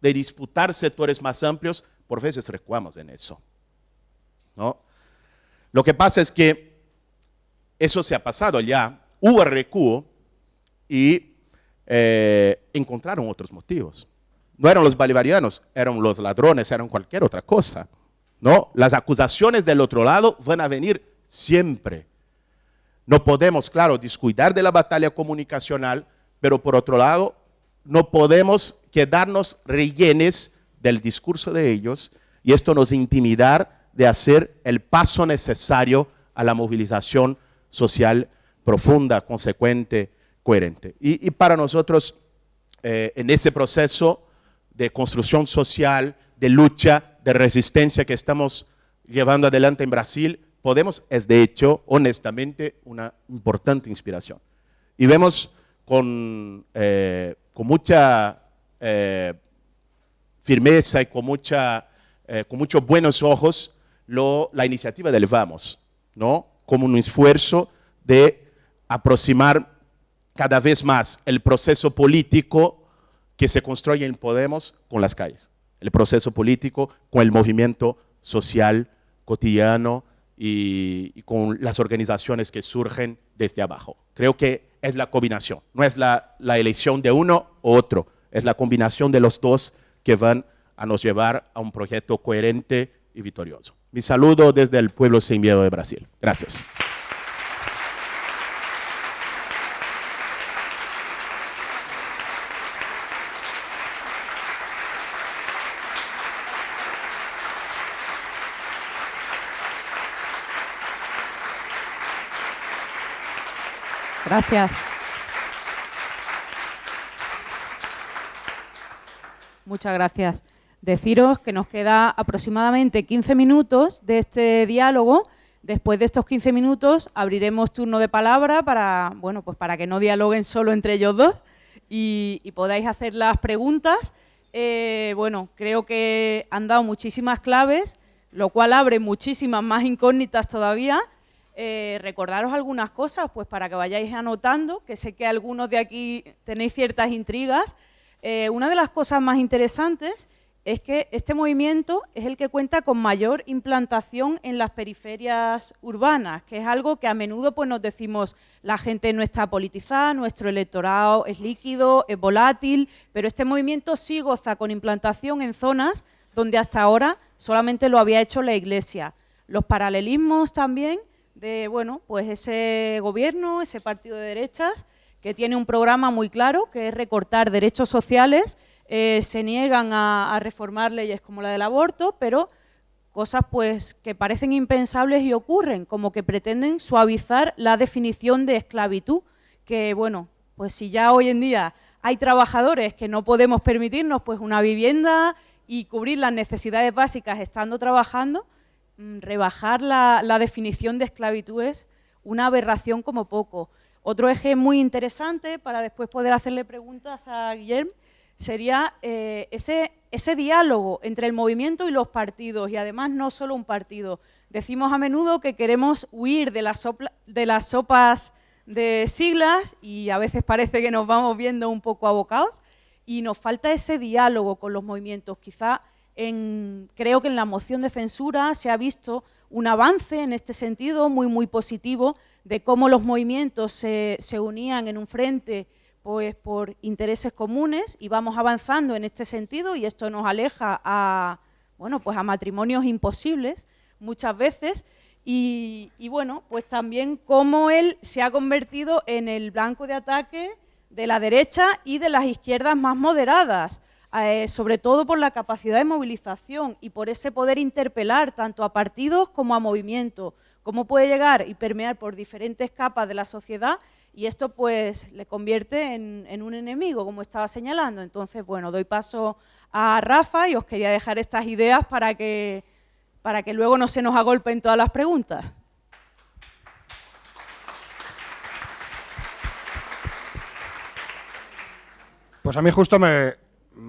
de disputar sectores más amplios, por veces recuamos en eso. ¿no? Lo que pasa es que eso se ha pasado ya, hubo recuo y eh, encontraron otros motivos. No eran los bolivarianos, eran los ladrones, eran cualquier otra cosa. ¿no? Las acusaciones del otro lado van a venir siempre. No podemos, claro, descuidar de la batalla comunicacional, pero por otro lado, no podemos quedarnos rellenes del discurso de ellos y esto nos intimidar de hacer el paso necesario a la movilización social profunda, consecuente, coherente. Y, para nosotros, eh, en ese proceso de construcción social, de lucha, de resistencia que estamos llevando adelante en Brasil, Podemos es de hecho, honestamente, una importante inspiración. Y vemos con, eh, con mucha eh, firmeza y con, mucha, eh, con muchos buenos ojos la iniciativa del Vamos, ¿no? como un esfuerzo de aproximar cada vez más el proceso político que se construye en Podemos con las calles, el proceso político con el movimiento social cotidiano y, y con las organizaciones que surgen desde abajo. Creo que es la combinación, no es la, la elección de uno u otro, es la combinación de los dos que van a nos llevar a un proyecto coherente y victorioso. Mi saludo desde el pueblo sin miedo de Brasil. Gracias. Gracias. Muchas gracias. Deciros que nos queda aproximadamente 15 minutos de este diálogo. Después de estos 15 minutos abriremos turno de palabra para, bueno, pues para que no dialoguen solo entre ellos dos y, podáis hacer las preguntas. Eh, bueno, creo que han dado muchísimas claves lo cual abre muchísimas más incógnitas todavía. Eh, recordaros algunas cosas, pues para que vayáis anotando, que sé que algunos de aquí tenéis ciertas intrigas. Eh, una de las cosas más interesantes es que este movimiento es el que cuenta con mayor implantación en las periferias urbanas, que es algo que a menudo pues, nos decimos, la gente no está politizada, nuestro electorado es líquido, es volátil, pero este movimiento sí goza con implantación en zonas donde hasta ahora solamente lo había hecho la Iglesia. Los paralelismos también de bueno, pues ese gobierno, ese partido de derechas, que tiene un programa muy claro, que es recortar derechos sociales. Eh, se niegan a, reformar leyes como la del aborto, pero cosas pues que parecen impensables y ocurren, como que pretenden suavizar la definición de esclavitud, que bueno, pues si ya hoy en día hay trabajadores que no podemos permitirnos pues una vivienda y cubrir las necesidades básicas estando trabajando, rebajar la, definición de esclavitud es una aberración como poco. Otro eje muy interesante para después poder hacerle preguntas a Guillermo sería eh, ese, ese diálogo entre el movimiento y los partidos, y además no solo un partido. Decimos a menudo que queremos huir de de las sopas de siglas y a veces parece que nos vamos viendo un poco abocados y nos falta ese diálogo con los movimientos. Quizá en, creo que en la moción de censura se ha visto un avance en este sentido muy, muy positivo de cómo los movimientos se, se unían en un frente pues por intereses comunes y vamos avanzando en este sentido y esto nos aleja a, bueno, pues a matrimonios imposibles muchas veces. Y, bueno, pues también cómo él se ha convertido en el blanco de ataque de la derecha y de las izquierdas más moderadas, eh, sobre todo por la capacidad de movilización y por ese poder interpelar tanto a partidos como a movimientos, cómo puede llegar y permear por diferentes capas de la sociedad y esto pues le convierte en, un enemigo, como estaba señalando. Entonces, bueno, doy paso a Rafa y os quería dejar estas ideas para que, para que luego no se nos agolpen todas las preguntas. Pues a mí justo me,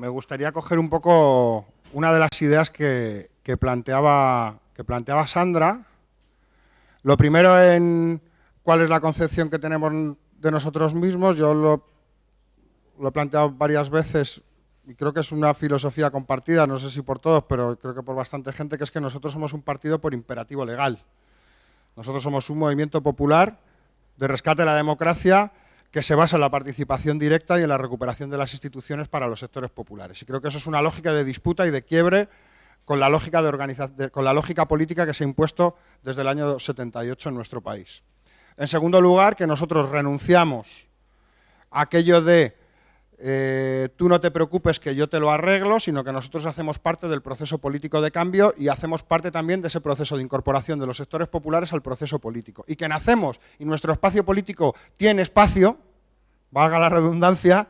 gustaría coger un poco una de las ideas que, planteaba, que planteaba Sandra. Lo primero en cuál es la concepción que tenemos de nosotros mismos. Yo lo, he planteado varias veces y creo que es una filosofía compartida, no sé si por todos, pero creo que por bastante gente, que es que nosotros somos un partido por imperativo legal. Nosotros somos un movimiento popular de rescate de la democracia que se basa en la participación directa y en la recuperación de las instituciones para los sectores populares. Y creo que eso es una lógica de disputa y de quiebre con la lógica, de con la lógica política que se ha impuesto desde el año 78 en nuestro país. En segundo lugar, que nosotros renunciamos a aquello de eh, tú no te preocupes que yo te lo arreglo, sino que nosotros hacemos parte del proceso político de cambio y hacemos parte también de ese proceso de incorporación de los sectores populares al proceso político. Y que nacemos y nuestro espacio político tiene espacio, valga la redundancia,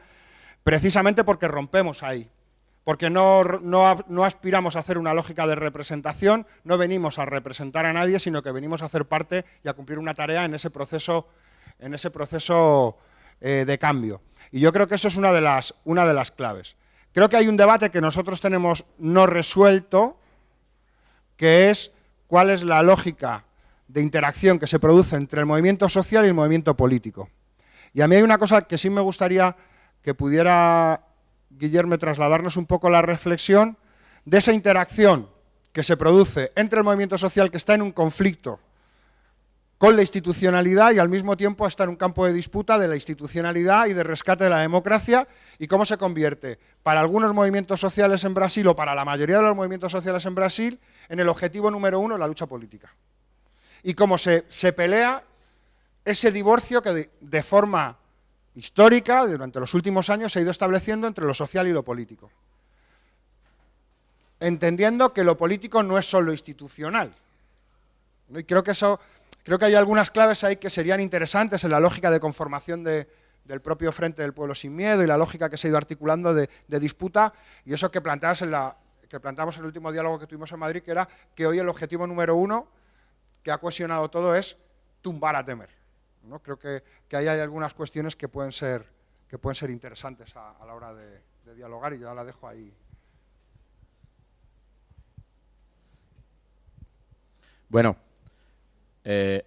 precisamente porque rompemos ahí porque no, aspiramos a hacer una lógica de representación, no venimos a representar a nadie, sino que venimos a hacer parte y a cumplir una tarea en ese proceso, en ese proceso eh, de cambio. Y yo creo que eso es una de, las, una de las claves. Creo que hay un debate que nosotros tenemos no resuelto, que es cuál es la lógica de interacción que se produce entre el movimiento social y el movimiento político. Y a mí hay una cosa que sí me gustaría que pudiera Guillermo, trasladarnos un poco la reflexión de esa interacción que se produce entre el movimiento social que está en un conflicto con la institucionalidad y al mismo tiempo está en un campo de disputa de la institucionalidad y de rescate de la democracia y cómo se convierte para algunos movimientos sociales en Brasil o para la mayoría de los movimientos sociales en Brasil en el objetivo número uno, la lucha política. Y cómo se, se pelea ese divorcio que de forma histórica durante los últimos años se ha ido estableciendo entre lo social y lo político. Entendiendo que lo político no es solo institucional. Y creo que, eso, creo que hay algunas claves ahí que serían interesantes en la lógica de conformación del propio Frente del Pueblo Sin Miedo y la lógica que se ha ido articulando de, disputa y eso que, planteas en la, que planteamos en el último diálogo que tuvimos en Madrid, que era que hoy el objetivo número uno que ha cohesionado todo es tumbar a Temer. Creo que, ahí hay algunas cuestiones que pueden ser, que pueden ser interesantes a, la hora de, dialogar y ya la dejo ahí. Bueno, eh,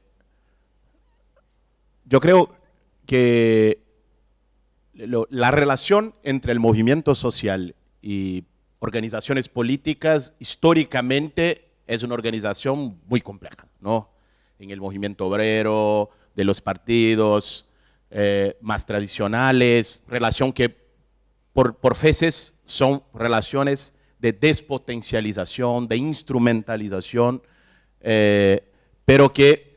yo creo que la relación entre el movimiento social y organizaciones políticas históricamente es una organización muy compleja, ¿no? En el movimiento obrero, de los partidos eh, más tradicionales, relación que por, por veces son relaciones de despotencialización, de instrumentalización, eh, pero que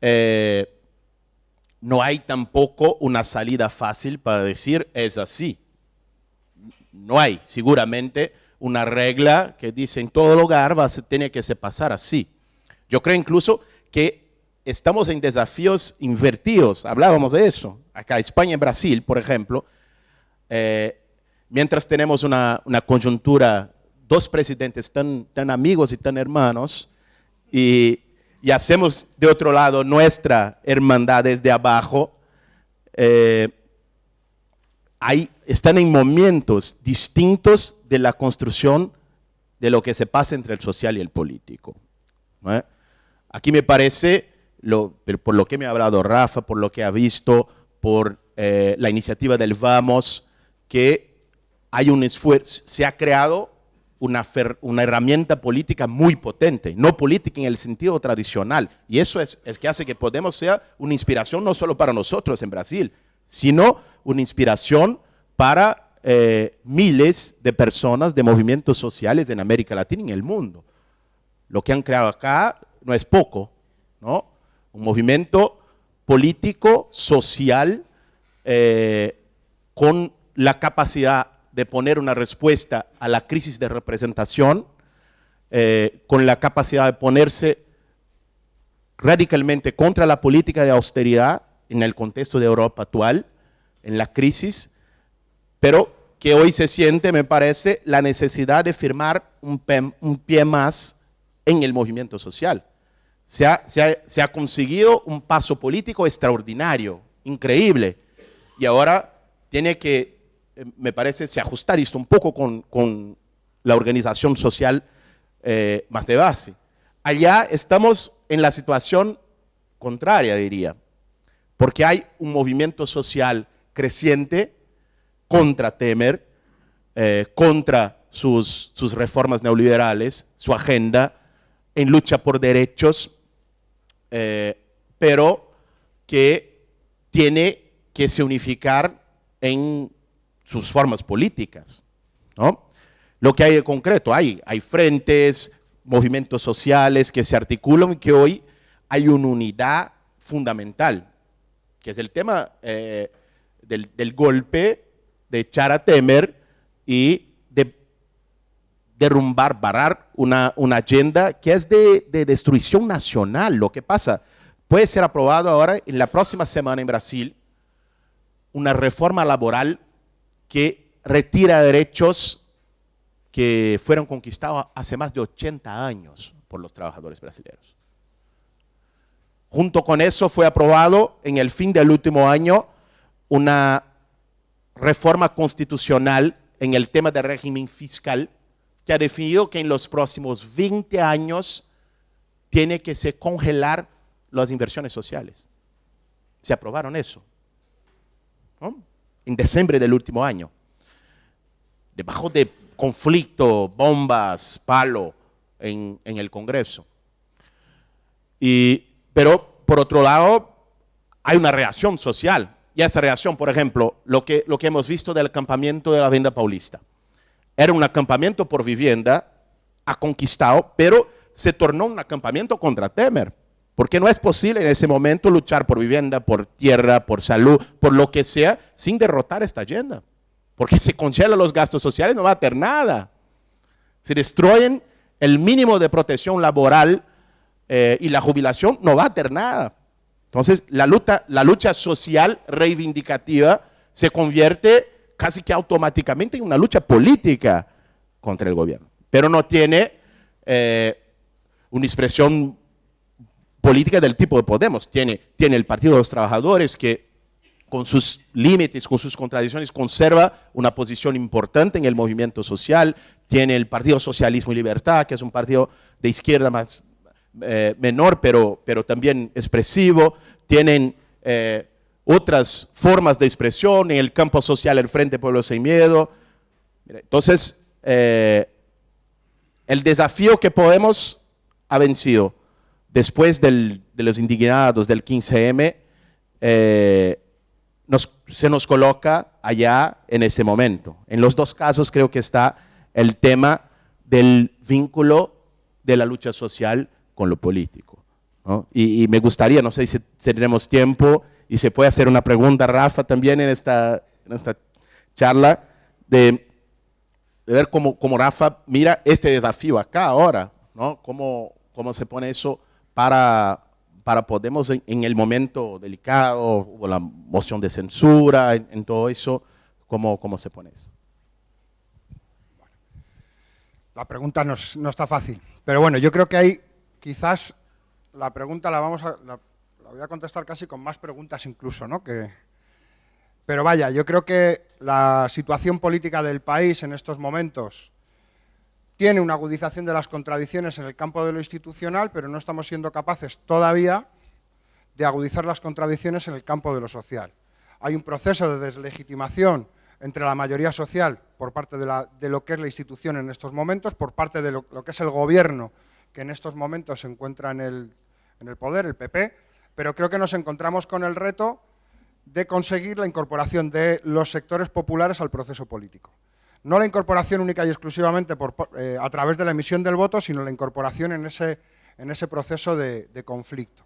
eh, no hay tampoco una salida fácil para decir es así. No hay seguramente una regla que dice en todo lugar va a tiene que pasar así. Yo creo incluso que estamos en desafíos invertidos, hablábamos de eso, acá España y Brasil, por ejemplo, eh, mientras tenemos una, una coyuntura, dos presidentes tan, tan amigos y tan hermanos, y, y hacemos de otro lado nuestra hermandad desde abajo, eh, hay, están en momentos distintos de la construcción de lo que se pasa entre el social y el político. Aquí me parece, lo- por lo que me ha hablado Rafa, por lo que ha visto, por eh, la iniciativa del Vamos, que hay un esfuerzo, se ha creado una, fer- una herramienta política muy potente, no política en el sentido tradicional. Y eso es, es que hace que Podemos sea una inspiración no solo para nosotros en Brasil, sino una inspiración para eh, miles de personas de movimientos sociales en América Latina y en el mundo. Lo que han creado acá no es poco, ¿no? Un movimiento político, social, eh, con la capacidad de poner una respuesta a la crisis de representación, eh, con la capacidad de ponerse radicalmente contra la política de austeridad en el contexto de Europa actual, en la crisis, pero que hoy se siente, me parece, la necesidad de firmar un, pie más en el movimiento social. Se ha, se ha- se ha conseguido un paso político extraordinario, increíble, y ahora tiene que, eh, me parece, se ajustar esto un poco con, con la organización social eh, más de base. Allá estamos en la situación contraria, diría, porque hay un movimiento social creciente contra Temer, eh, contra sus, sus reformas neoliberales, su agenda, en lucha por derechos, pero que tiene que se unificar en sus formas políticas. ¿no? Lo que hay de concreto, hay, hay frentes, movimientos sociales que se articulan y que hoy hay una unidad fundamental, que es el tema eh, del, del golpe de echar a Temer y de derrumbar, barrar una, una agenda que es de, de destrucción nacional. Lo que pasa, puede ser aprobado ahora en la próxima semana en Brasil una reforma laboral que retira derechos que fueron conquistados hace más de 80 años por los trabajadores brasileños. Junto con eso fue aprobado en el fin del último año una reforma constitucional en el tema del régimen fiscal que ha definido que en los próximos 20 años tiene que se congelar las inversiones sociales. Se aprobaron eso. ¿no? En diciembre del último año. Debajo de conflicto, bombas, palo en, el Congreso. Y, pero, por otro lado, hay una reacción social. Y esa reacción, por ejemplo, lo que, lo que hemos visto del acampamiento de la Venda Paulista. Era un acampamento por vivienda, ha conquistado, pero se tornó un acampamento contra Temer. Porque no es posible en ese momento luchar por vivienda, por tierra, por salud, por lo que sea, sin derrotar esta agenda. Porque se congelan los gastos sociales, no va a tener nada. Se destruyen el mínimo de protección laboral eh, y la jubilación, no va a tener nada. Entonces, la lucha, la lucha social reivindicativa se convierte casi que automáticamente en una lucha política contra el gobierno. Pero no tiene eh, una expresión política del tipo de Podemos. Tiene, tiene el Partido de los Trabajadores que con sus límites, con sus contradicciones, conserva una posición importante en el movimiento social. Tiene el Partido Socialismo y Libertad, que es un partido de izquierda más, eh, menor, pero, pero también expresivo, tienen eh, otras formas de expresión en el campo social, el Frente Pueblo Sin Miedo. Entonces, eh, el desafío que Podemos ha vencido después de los indignados del 15M, se nos coloca allá en ese momento. En los dos casos creo que está el tema del vínculo de la lucha social con lo político. Y, me gustaría, no sé si tendremos tiempo y se puede hacer una pregunta, Rafa, también en esta, charla, de, ver cómo, Rafa mira este desafío acá ahora, ¿no? cómo se pone eso para, para Podemos en, el momento delicado, o la moción de censura, en, todo eso, ¿cómo, ¿cómo se pone eso? La pregunta no, no, está fácil, pero bueno, yo creo que hay quizás la pregunta la vamos a la, voy a contestar casi con más preguntas incluso, ¿no? Que, pero vaya, yo creo que la situación política del país en estos momentos tiene una agudización de las contradicciones en el campo de lo institucional, pero no estamos siendo capaces todavía de agudizar las contradicciones en el campo de lo social. Hay un proceso de deslegitimación entre la mayoría social por parte de, lo que es la institución en estos momentos, por parte de lo, que es el gobierno que en estos momentos se encuentra en el, poder, el PP, pero creo que nos encontramos con el reto de conseguir la incorporación de los sectores populares al proceso político. No la incorporación única y exclusivamente eh, a través de la emisión del voto, sino la incorporación en ese, en ese proceso de, conflicto.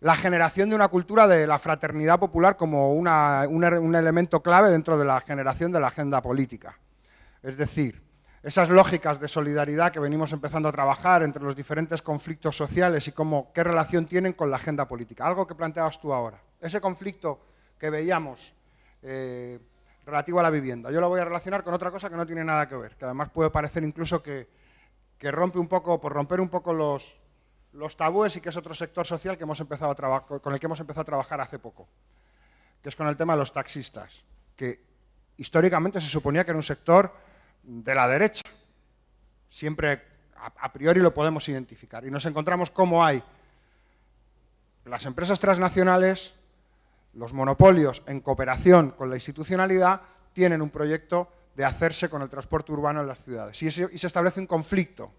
La generación de una cultura de la fraternidad popular como un elemento clave dentro de la generación de la agenda política. Es decir, esas lógicas de solidaridad que venimos empezando a trabajar entre los diferentes conflictos sociales y cómo, qué relación tienen con la agenda política. Algo que planteabas tú ahora. Ese conflicto que veíamos eh, relativo a la vivienda. Yo lo voy a relacionar con otra cosa que no tiene nada que ver, que además puede parecer incluso que, rompe un poco, por romper un poco los, los tabúes y que es otro sector social que hemos empezado a con el que hemos empezado a trabajar hace poco, que es con el tema de los taxistas, que históricamente se suponía que era un sector de la derecha. Siempre a priori lo podemos identificar. Y nos encontramos cómo hay las empresas transnacionales los monopolios, en cooperación con la institucionalidad, tienen un proyecto de hacerse con el transporte urbano en las ciudades. Y, se establece un conflicto.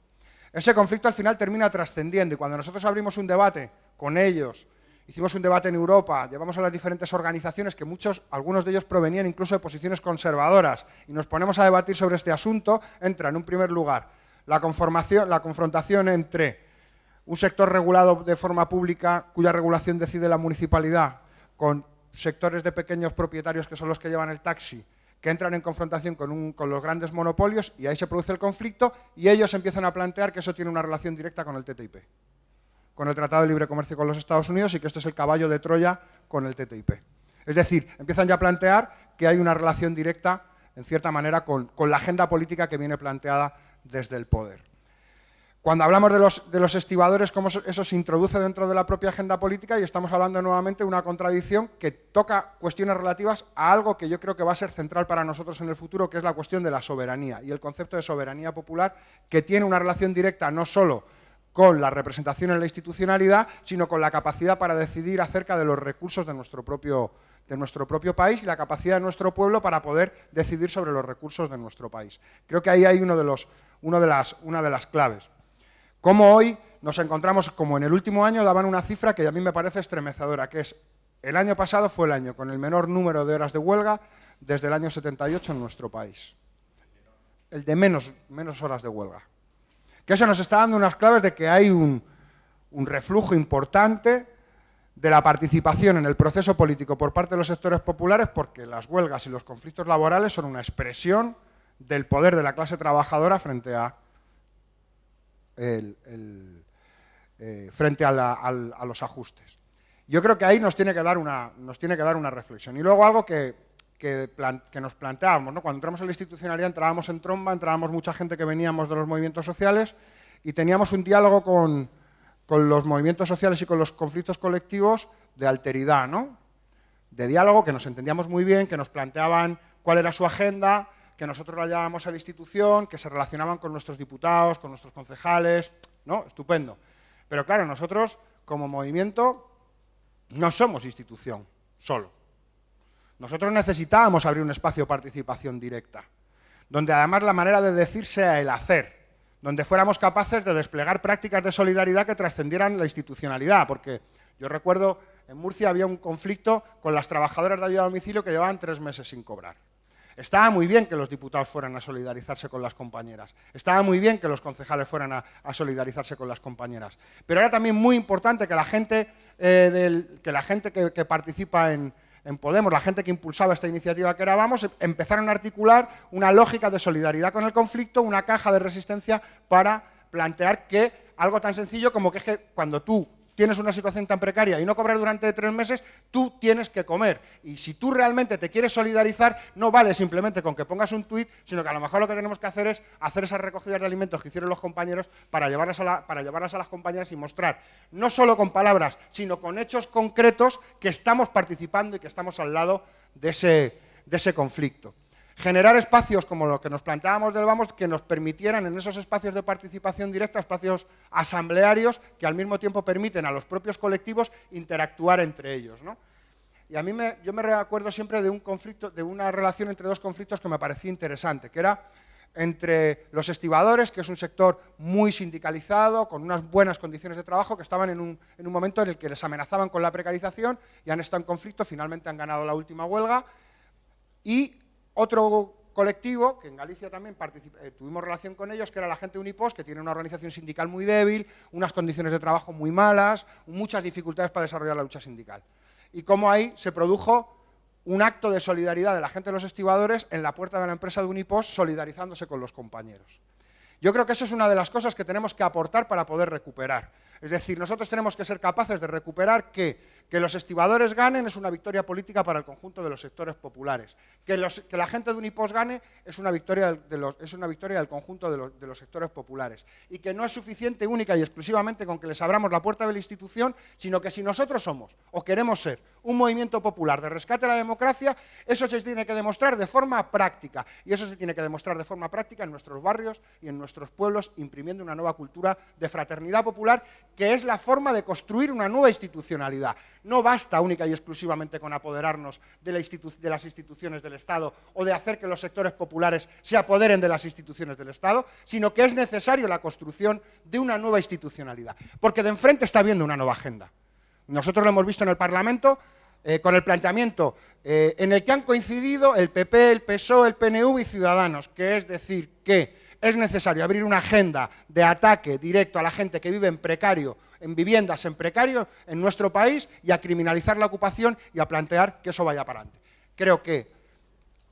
Ese conflicto al final termina trascendiendo y cuando nosotros abrimos un debate con ellos, hicimos un debate en Europa, llevamos a las diferentes organizaciones que muchos, algunos de ellos provenían incluso de posiciones conservadoras y nos ponemos a debatir sobre este asunto, entra en un primer lugar la, conformación, la confrontación entre un sector regulado de forma pública cuya regulación decide la municipalidad con sectores de pequeños propietarios que son los que llevan el taxi, que entran en confrontación con, los grandes monopolios y ahí se produce el conflicto y ellos empiezan a plantear que eso tiene una relación directa con el TTIP, con el Tratado de Libre Comercio con los Estados Unidos y que esto es el caballo de Troya con el TTIP. Es decir, empiezan ya a plantear que hay una relación directa, en cierta manera, con la agenda política que viene planteada desde el poder. Cuando hablamos de los, de estibadores, cómo eso se introduce dentro de la propia agenda política y estamos hablando nuevamente de una contradicción que toca cuestiones relativas a algo que yo creo que va a ser central para nosotros en el futuro, que es la cuestión de la soberanía y el concepto de soberanía popular, que tiene una relación directa no solo con la representación en la institucionalidad, sino con la capacidad para decidir acerca de los recursos de nuestro propio, de nuestro propio país y la capacidad de nuestro pueblo para poder decidir sobre los recursos de nuestro país. Creo que ahí hay uno de los, uno de las, una de las claves. Como hoy nos encontramos, como en el último año, daban una cifra que a mí me parece estremecedora, que es el año pasado fue el año con el menor número de horas de huelga desde el año 78 en nuestro país. El de menos, horas de huelga. Que eso nos está dando unas claves de que hay un reflujo importante de la participación en el proceso político por parte de los sectores populares porque las huelgas y los conflictos laborales son una expresión del poder de la clase trabajadora frente a eh, frente a, los ajustes. Yo creo que ahí nos tiene que dar una, nos tiene que dar una reflexión. Y luego algo que, nos planteábamos, cuando entramos en la institucionalidad entrábamos en tromba, entrábamos mucha gente que veníamos de los movimientos sociales y teníamos un diálogo con, con los movimientos sociales y con los conflictos colectivos de alteridad, ¿no? de diálogo, que nos entendíamos muy bien, que nos planteaban cuál era su agenda, que nosotros la llevábamos a la institución, que se relacionaban con nuestros diputados, con nuestros concejales, ¿no? Estupendo. Pero claro, nosotros como movimiento no somos institución, solo. Nosotros necesitábamos abrir un espacio de participación directa, donde además la manera de decir sea el hacer, donde fuéramos capaces de desplegar prácticas de solidaridad que trascendieran la institucionalidad, porque yo recuerdo en Murcia había un conflicto con las trabajadoras de ayuda a domicilio que llevaban tres meses sin cobrar. Estaba muy bien que los diputados fueran a solidarizarse con las compañeras. Estaba muy bien que los concejales fueran a, solidarizarse con las compañeras. Pero era también muy importante que la gente, eh, que, participa en, Podemos, la gente que impulsaba esta iniciativa que era Vamos, empezaron a articular una lógica de solidaridad con el conflicto, una caja de resistencia para plantear que algo tan sencillo como que, es que cuando tú tienes una situación tan precaria y no cobrar durante tres meses, tú tienes que comer. Y si tú realmente te quieres solidarizar, no vale simplemente con que pongas un tuit, sino que a lo mejor lo que tenemos que hacer es hacer esas recogidas de alimentos que hicieron los compañeros para llevarlas a, para llevarlas a las compañeras y mostrar, no solo con palabras, sino con hechos concretos que estamos participando y que estamos al lado de ese, de ese conflicto generar espacios como lo que nos planteábamos del Vamos, que nos permitieran en esos espacios de participación directa, espacios asamblearios, que al mismo tiempo permiten a los propios colectivos interactuar entre ellos. Y a mí me, yo me recuerdo siempre de un conflicto, de una relación entre dos conflictos que me parecía interesante, que era entre los estibadores, que es un sector muy sindicalizado, con unas buenas condiciones de trabajo, que estaban en un, en un momento en el que les amenazaban con la precarización y han estado en conflicto, finalmente han ganado la última huelga, y otro colectivo, que en Galicia también eh, tuvimos relación con ellos, que era la gente de Unipos, que tiene una organización sindical muy débil, unas condiciones de trabajo muy malas, muchas dificultades para desarrollar la lucha sindical. Y cómo ahí se produjo un acto de solidaridad de la gente de los estibadores en la puerta de la empresa de Unipos, solidarizándose con los compañeros. Yo creo que eso es una de las cosas que tenemos que aportar para poder recuperar. Es decir, nosotros tenemos que ser capaces de recuperar que que los estibadores ganen es una victoria política para el conjunto de los sectores populares. Que, la gente de Unipos gane es una victoria, es una victoria del conjunto de los, sectores populares. Y que no es suficiente única y exclusivamente con que les abramos la puerta de la institución, sino que si nosotros somos o queremos ser un movimiento popular de rescate a la democracia, eso se tiene que demostrar de forma práctica. Y eso se tiene que demostrar de forma práctica en nuestros barrios y en nuestros pueblos, imprimiendo una nueva cultura de fraternidad popular, que es la forma de construir una nueva institucionalidad no basta única y exclusivamente con apoderarnos de, las instituciones del Estado o de hacer que los sectores populares se apoderen de las instituciones del Estado, sino que es necesario la construcción de una nueva institucionalidad, porque de enfrente está habiendo una nueva agenda. Nosotros lo hemos visto en el Parlamento eh, con el planteamiento eh, en el que han coincidido el PP, el PSOE, el PNV y Ciudadanos, que es decir que es necesario abrir una agenda de ataque directo a la gente que vive en precario, en viviendas en precario en nuestro país y a criminalizar la ocupación y a plantear que eso vaya para adelante. Creo que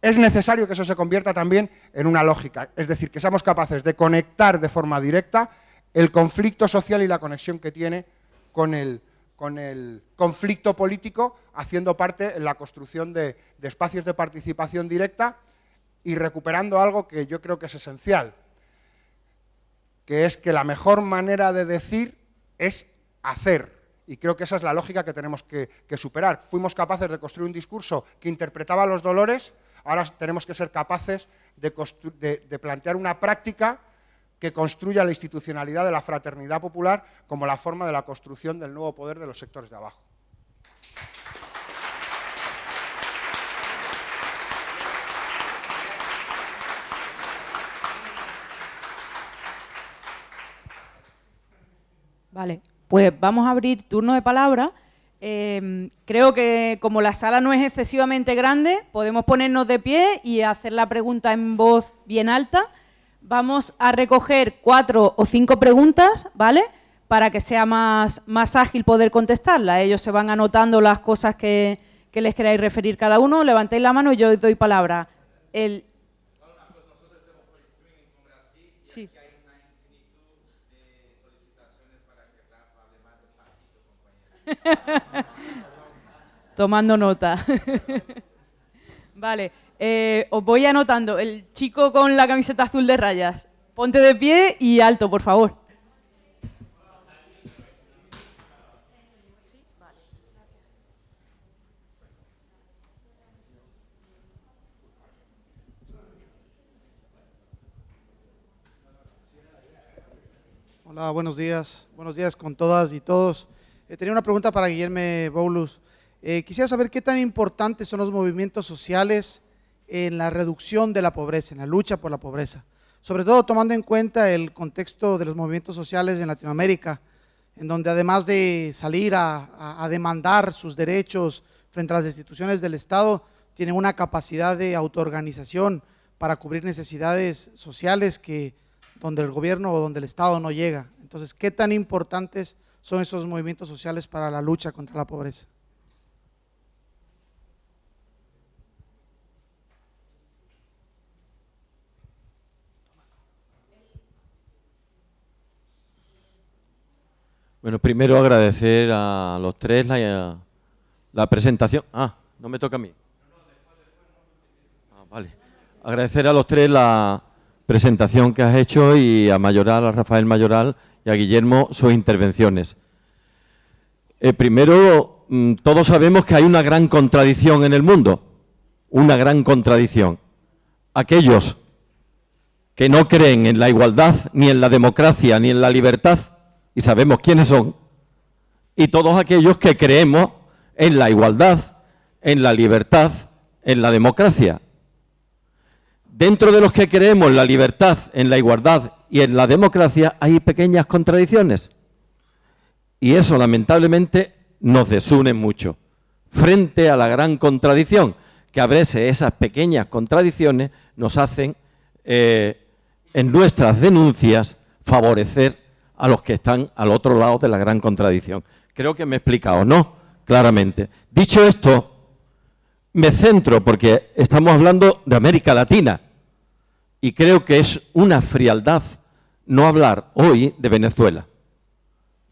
es necesario que eso se convierta también en una lógica, es decir, que seamos capaces de conectar de forma directa el conflicto social y la conexión que tiene con el, con el conflicto político, haciendo parte en la construcción de espacios de participación directa y recuperando algo que yo creo que es esencial, que es que la mejor manera de decir es hacer. Y creo que esa es la lógica que tenemos que, superar. Fuimos capaces de construir un discurso que interpretaba los dolores, ahora tenemos que ser capaces de plantear una práctica que construya la institucionalidad de la fraternidad popular como la forma de la construcción del nuevo poder de los sectores de abajo. Vale, pues vamos a abrir turno de palabra. Em, creo que como la sala no es excesivamente grande, podemos ponernos de pie y hacer la pregunta en voz bien alta. Vamos a recoger cuatro o cinco preguntas, ¿vale?, para que sea más, más ágil poder contestarla. Ellos se van anotando las cosas que, que les queráis referir cada uno. Levantéis la mano y yo os doy palabra. Tomando nota. vale, eh, os voy anotando. El chico con la camiseta azul de rayas. Ponte de pie y alto, por favor. Hola, buenos días. Buenos días con todas y todos. Eh, tenía una pregunta para Guillermo Boulus. Eh, quisiera saber qué tan importantes son los movimientos sociales en la reducción de la pobreza, en la lucha por la pobreza. Sobre todo tomando en cuenta el contexto de los movimientos sociales en Latinoamérica, en donde además de salir a, a demandar sus derechos frente a las instituciones del Estado, tienen una capacidad de autoorganización para cubrir necesidades sociales que donde el gobierno o donde el Estado no llega. Entonces, ¿qué tan importantes son esos movimientos sociales para la lucha contra la pobreza? Bueno, primero agradecer a los tres la, la presentación. Ah, no me toca a mí. Ah, vale. Agradecer a los tres la presentación que has hecho y a Mayoral, a Rafael Mayoral y a Guillermo sus intervenciones. Eh, primero, mm, todos sabemos que hay una gran contradicción en el mundo, una gran contradicción. Aquellos que no creen en la igualdad, ni en la democracia, ni en la libertad, y sabemos quiénes son, y todos aquellos que creemos en la igualdad, en la libertad, en la democracia. Dentro de los que creemos en la libertad, en la igualdad y en la democracia hay pequeñas contradicciones. Y eso lamentablemente nos desune mucho. Frente a la gran contradicción, que a veces esas pequeñas contradicciones nos hacen eh, en nuestras denuncias favorecer a los que están al otro lado de la gran contradicción. Creo que me he explicado, ¿no? Claramente. Dicho esto, me centro, porque estamos hablando de América Latina, y creo que es una frialdad no hablar hoy de Venezuela.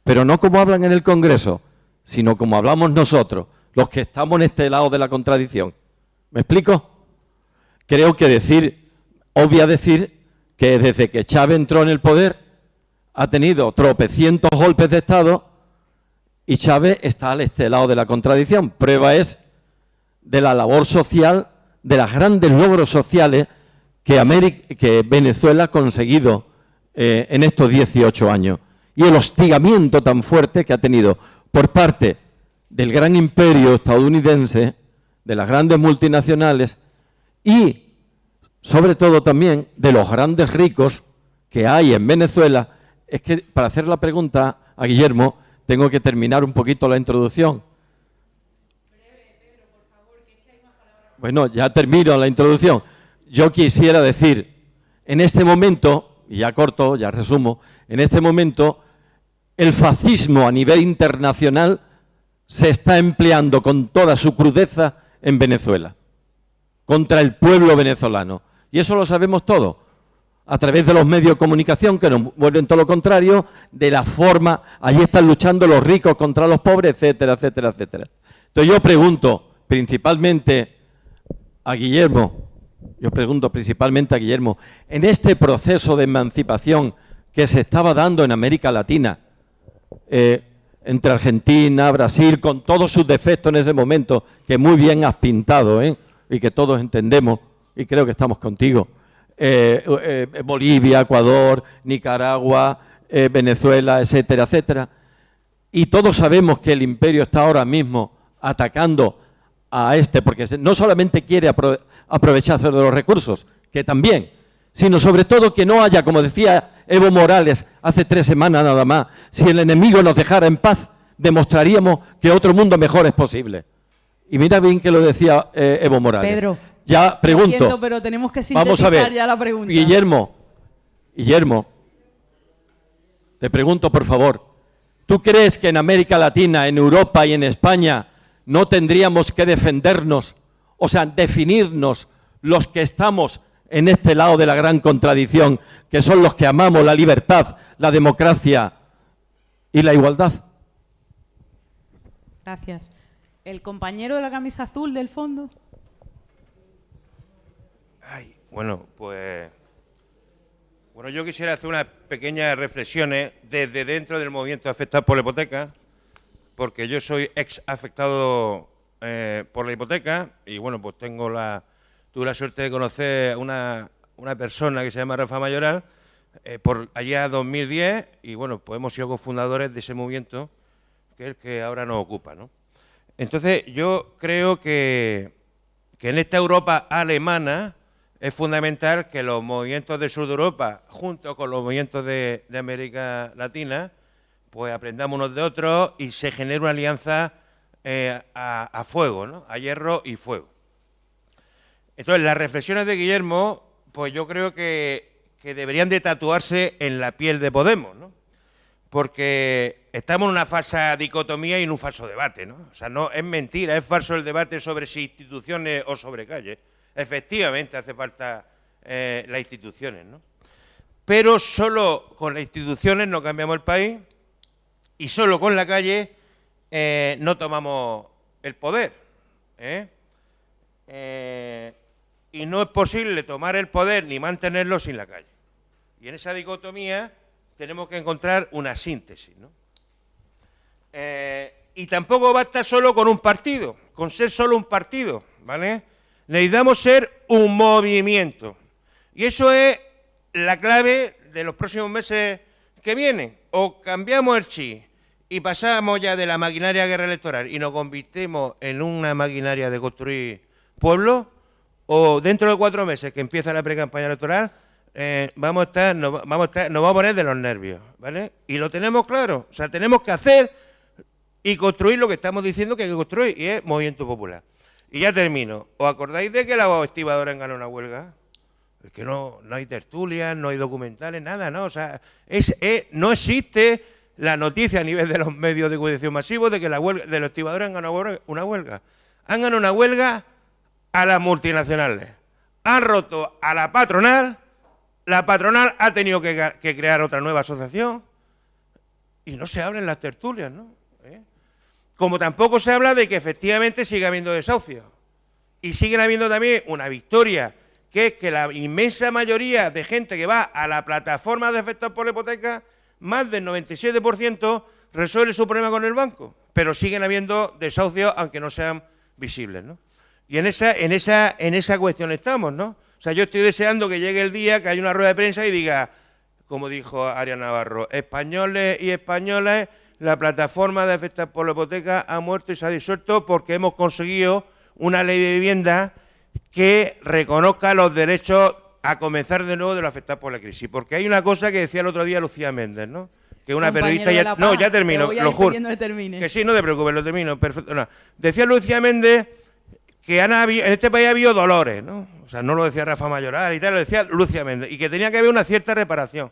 Pero no como hablan en el Congreso, sino como hablamos nosotros, los que estamos en este lado de la contradicción. ¿Me explico? Creo que decir, obvia decir, que desde que Chávez entró en el poder, ha tenido tropecientos golpes de Estado y Chávez está al este lado de la contradicción. Prueba es de la labor social, de los grandes logros sociales que, que Venezuela ha conseguido eh, en estos 18 años y el hostigamiento tan fuerte que ha tenido por parte del gran imperio estadounidense, de las grandes multinacionales y sobre todo también de los grandes ricos que hay en Venezuela es que para hacer la pregunta a Guillermo tengo que terminar un poquito la introducción. Bueno, ya termino la introducción. Yo quisiera decir, en este momento, y ya corto, ya resumo, en este momento el fascismo a nivel internacional se está empleando con toda su crudeza en Venezuela, contra el pueblo venezolano. Y eso lo sabemos todos a través de los medios de comunicación que nos vuelven todo lo contrario, de la forma, allí están luchando los ricos contra los pobres, etcétera, etcétera, etcétera. Entonces yo pregunto principalmente a Guillermo, yo pregunto principalmente a Guillermo, en este proceso de emancipación que se estaba dando en América Latina, eh, entre Argentina, Brasil, con todos sus defectos en ese momento, que muy bien has pintado, ¿eh? y que todos entendemos, y creo que estamos contigo, eh, Bolivia, Ecuador, Nicaragua, Venezuela, etcétera, etcétera. Y todos sabemos que el imperio está ahora mismo atacando a este, porque no solamente quiere aprovecharse de los recursos, que también, sino sobre todo que no haya, como decía Evo Morales hace tres semanas nada más, si el enemigo nos dejara en paz, demostraríamos que otro mundo mejor es posible. Y mira bien que lo decía Evo Morales. Pedro, ya pregunto. pero tenemos que Vamos a ver. ya la pregunta. Guillermo, Guillermo, te pregunto por favor, ¿tú crees que en América Latina, en Europa y en España no tendríamos que defendernos, o sea, definirnos los que estamos en este lado de la gran contradicción, que son los que amamos la libertad, la democracia y la igualdad? Gracias. ¿El compañero de la camisa azul del fondo? Bueno, pues... Bueno, yo quisiera hacer unas pequeñas reflexiones desde dentro del movimiento afectado por la hipoteca, porque yo soy ex afectado eh, por la hipoteca y bueno, pues tengo la, tuve la suerte de conocer una, una persona que se llama Rafa Mayoral, eh, por allá 2010 y bueno, pues hemos sido cofundadores de ese movimiento que es el que ahora nos ocupa, ¿no? Entonces yo creo que, que en esta Europa alemana es fundamental que los movimientos del sur de Europa, junto con los movimientos de, de América Latina, pues aprendamos unos de otros y se genere una alianza eh, a, fuego, ¿no? a hierro y fuego. Entonces, las reflexiones de Guillermo, pues yo creo que, deberían de tatuarse en la piel de Podemos, ¿no? porque estamos en una falsa dicotomía y en un falso debate, ¿no? O sea, no es mentira, es falso el debate sobre si instituciones o sobre calle. Efectivamente hace falta eh, las instituciones, ¿no? Pero solo con las instituciones no cambiamos el país y solo con la calle eh, no tomamos el poder. ¿eh? Eh, y no es posible tomar el poder ni mantenerlo sin la calle. Y en esa dicotomía tenemos que encontrar una síntesis. ¿no? Y tampoco basta solo con un partido, con ser solo un partido, ¿vale? Necesitamos ser un movimiento. Y eso es la clave de los próximos meses que vienen. O cambiamos el chi y pasamos ya de la maquinaria guerra electoral y nos convertimos en una maquinaria de construir pueblos, o dentro de cuatro meses que empieza la pre-campaña electoral, eh, vamos a estar, nos vamos a poner de los nervios, ¿vale? Y lo tenemos claro, o sea, tenemos que hacer y construir lo que estamos diciendo que hay que construir, y es movimiento popular. Y ya termino. ¿Os acordáis de que la estibadora ganó una huelga? Es que no, no hay tertulias, no hay documentales, nada, ¿no? O sea, es, es, no existe la noticia a nivel de los medios de comunicación masivos de que la huelga, de los estibadores han ganado una huelga. Han ganado una huelga a las multinacionales. Han roto a la patronal, la patronal ha tenido que, que crear otra nueva asociación y no se habla en las tertulias, ¿no? ¿Eh? Como tampoco se habla de que efectivamente sigue habiendo desahucios. Y siguen habiendo también una victoria, que es que la inmensa mayoría de gente que va a la plataforma de efectos por la hipoteca, más del 97% resuelve su problema con el banco. Pero siguen habiendo desahucios, aunque no sean visibles, ¿no? Y en esa, en, esa, en esa cuestión estamos, ¿no? O sea, yo estoy deseando que llegue el día que haya una rueda de prensa y diga, como dijo Ariana Navarro, españoles y españolas, la plataforma de afectar por la hipoteca ha muerto y se ha disuelto porque hemos conseguido una ley de vivienda que reconozca los derechos a comenzar de nuevo de lo afectado por la crisis. Porque hay una cosa que decía el otro día Lucía Méndez, ¿no? Que una periodista ya... No, ya termino, lo juro. Que sí, no te preocupes, lo termino. Perfecto. No. Decía Lucía Méndez que han habido, en este país ha habido dolores, ¿no? O sea, no lo decía Rafa Mayoral y tal, lo decía Lucia Méndez, y que tenía que haber una cierta reparación.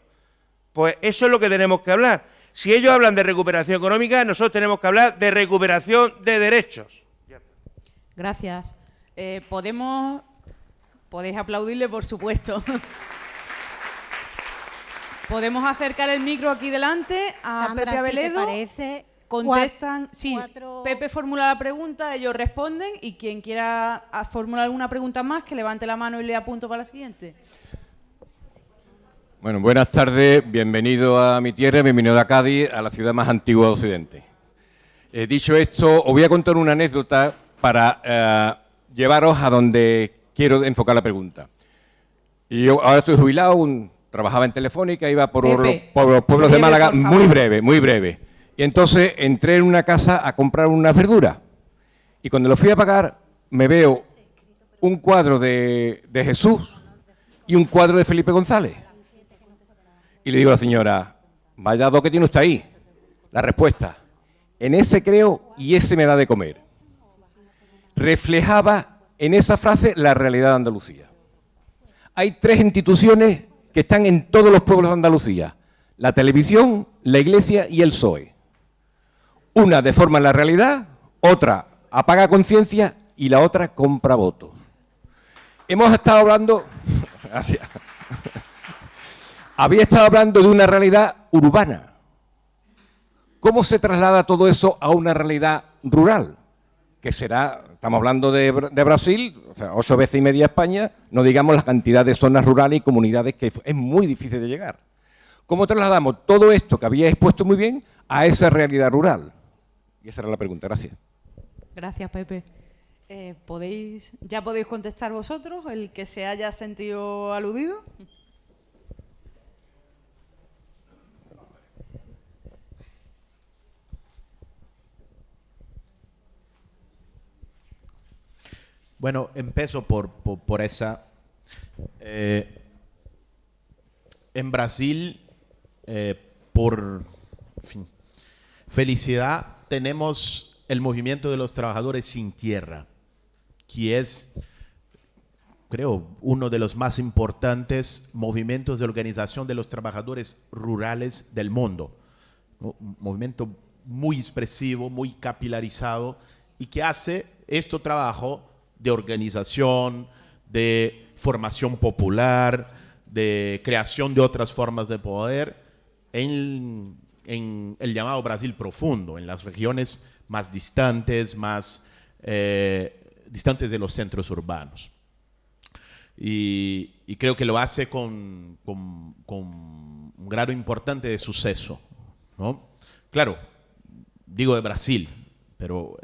Pues eso es lo que tenemos que hablar. Si ellos hablan de recuperación económica, nosotros tenemos que hablar de recuperación de derechos. Gracias. Eh, Podemos... Podéis aplaudirle, por supuesto. Podemos acercar el micro aquí delante a Sandra, Pepe Abeledo. Si te parece, contestan, sí, cuatro- Pepe formula la pregunta, ellos responden y quien quiera a- formular alguna pregunta más, que levante la mano y le apunto para la siguiente. Bueno, buenas tardes, bienvenido a mi tierra, bienvenido a Cádiz, a la ciudad más antigua de Occidente. Eh, dicho esto, os voy a contar una anécdota para eh, llevaros a donde quiero enfocar la pregunta. Y yo ahora estoy jubilado, un- trabajaba en Telefónica, iba por, Pepe, los, por los pueblos de Málaga, muy breve, muy breve. Y entonces entré en una casa a comprar unas verduras. Y cuando lo fui a pagar, me veo un cuadro de, de Jesús y un cuadro de Felipe González. Y le digo a la señora, vaya dos que tiene usted ahí. La respuesta, en ese creo y ese me da de comer. Reflejaba en esa frase la realidad de Andalucía. Hay tres instituciones que están en todos los pueblos de Andalucía. La televisión, la iglesia y el PSOE. Una deforma la realidad, otra apaga conciencia y la otra compra votos. Hemos estado hablando... Gracias. Había estado hablando de una realidad urbana. ¿Cómo se traslada todo eso a una realidad rural? Que será, estamos hablando de, Bra- de Brasil, o sea, ocho veces y media España, no digamos la cantidad de zonas rurales y comunidades que es muy difícil de llegar. ¿Cómo trasladamos todo esto que había expuesto muy bien a esa realidad rural? Y esa era la pregunta, gracias. Gracias, Pepe. Eh, ¿podéis, ¿Ya podéis contestar vosotros, el que se haya sentido aludido? Bueno, empiezo por, por, esa. Eh, en Brasil, eh, por felicidad, tenemos el movimiento de los trabajadores sin tierra, que es, creo, uno de los más importantes movimientos de organización de los trabajadores rurales del mundo. Un movimiento muy expresivo, muy capilarizado y que hace este trabajo de organización, de formación popular, de creación de otras formas de poder en, en el llamado Brasil profundo, en las regiones más distantes, más eh, distantes de los centros urbanos. Y, creo que lo hace con, con, con, un grado importante de suceso. ¿no? Claro, digo de Brasil, pero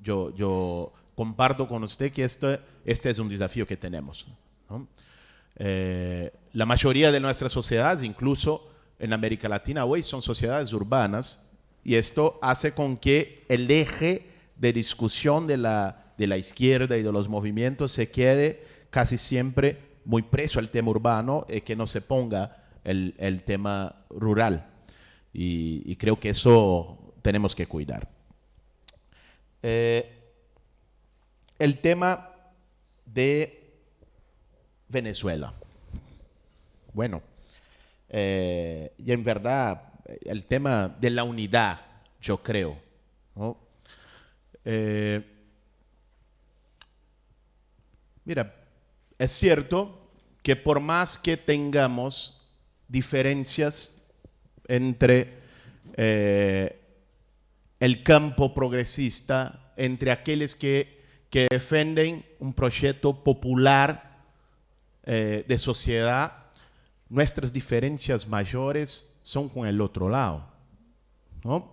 yo, yo comparto con usted que este, este es un desafío que tenemos. ¿no? Eh, la mayoría de nuestras sociedades, incluso en América Latina hoy, son sociedades urbanas y esto hace con que el eje de discusión de la, de la izquierda y de los movimientos se quede casi siempre muy preso al tema urbano y que no se ponga el, el tema rural. Y, y, creo que eso tenemos que cuidar. Eh, el tema de Venezuela. Bueno, eh, y en verdad el tema de la unidad, yo creo. Eh, mira, es cierto que por más que tengamos diferencias entre eh, el campo progresista, entre aquellos que, que defienden un proyecto popular eh, de sociedad, nuestras diferencias mayores son con el otro lado. ¿no?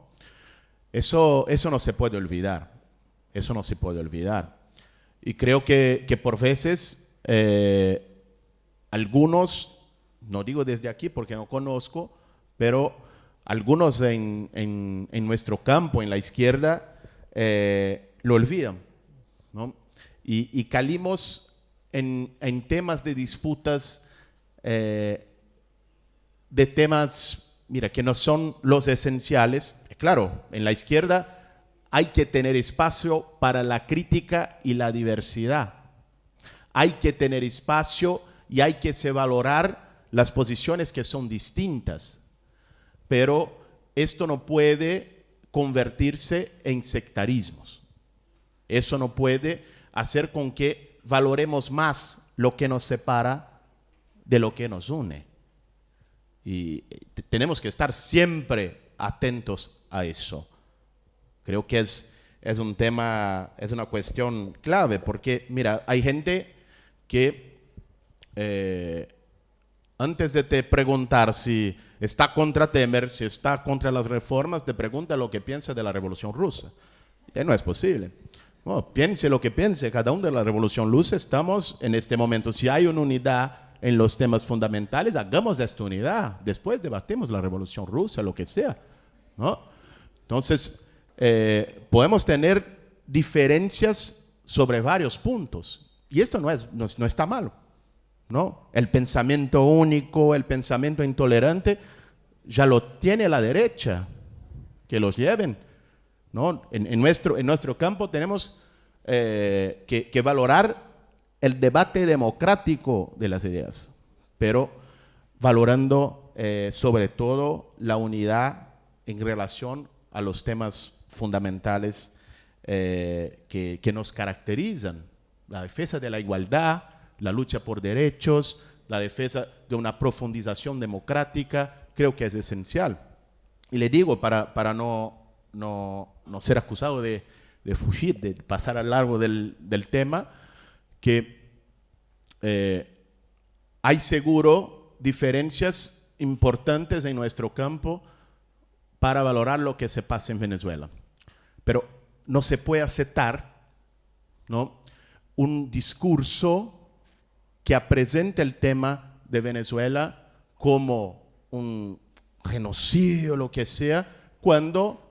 Eso, eso no se puede olvidar. Eso no se puede olvidar. Y creo que, que por veces eh, algunos, no digo desde aquí porque no conozco, pero algunos en, en, en nuestro campo, en la izquierda, eh, lo olvidan. Y, y calimos en, temas de disputas, eh, de temas, mira, que no son los esenciales. Claro, en la izquierda hay que tener espacio para la crítica y la diversidad. Hay que tener espacio y hay que valorar las posiciones que son distintas. Pero esto no puede convertirse en sectarismos. Eso no puede hacer con que valoremos más lo que nos separa de lo que nos une. Y tenemos que estar siempre atentos a eso. Creo que es, es un tema, es una cuestión clave, porque mira, hay gente que eh, antes de te preguntar si está contra Temer, si está contra las reformas, te pregunta lo que piensa de la revolución rusa. Y no es posible. No, piense lo que piense, cada uno de la revolución rusa, estamos en este momento, si hay una unidad en los temas fundamentales, hagamos esta unidad, después debatimos la revolución rusa, lo que sea. ¿no? Entonces, eh, podemos tener diferencias sobre varios puntos. Y esto no, es, no, no, está malo. ¿no? El pensamiento único, el pensamiento intolerante, ya lo tiene la derecha. Que los lleven. ¿No? En, en nuestro, en nuestro campo tenemos eh, que, valorar el debate democrático de las ideas, pero valorando eh, sobre todo la unidad en relación a los temas fundamentales eh, que, que, nos caracterizan. La defensa de la igualdad, la lucha por derechos, la defensa de una profundización democrática, creo que es esencial. Y le digo, para, para no, no, no ser acusado de, de, fugir, de pasar al largo del, del tema, que eh, hay seguro diferencias importantes en nuestro campo para valorar lo que se pasa en Venezuela. Pero no se puede aceptar ¿no? un discurso que presente el tema de Venezuela como un genocidio, lo que sea, cuando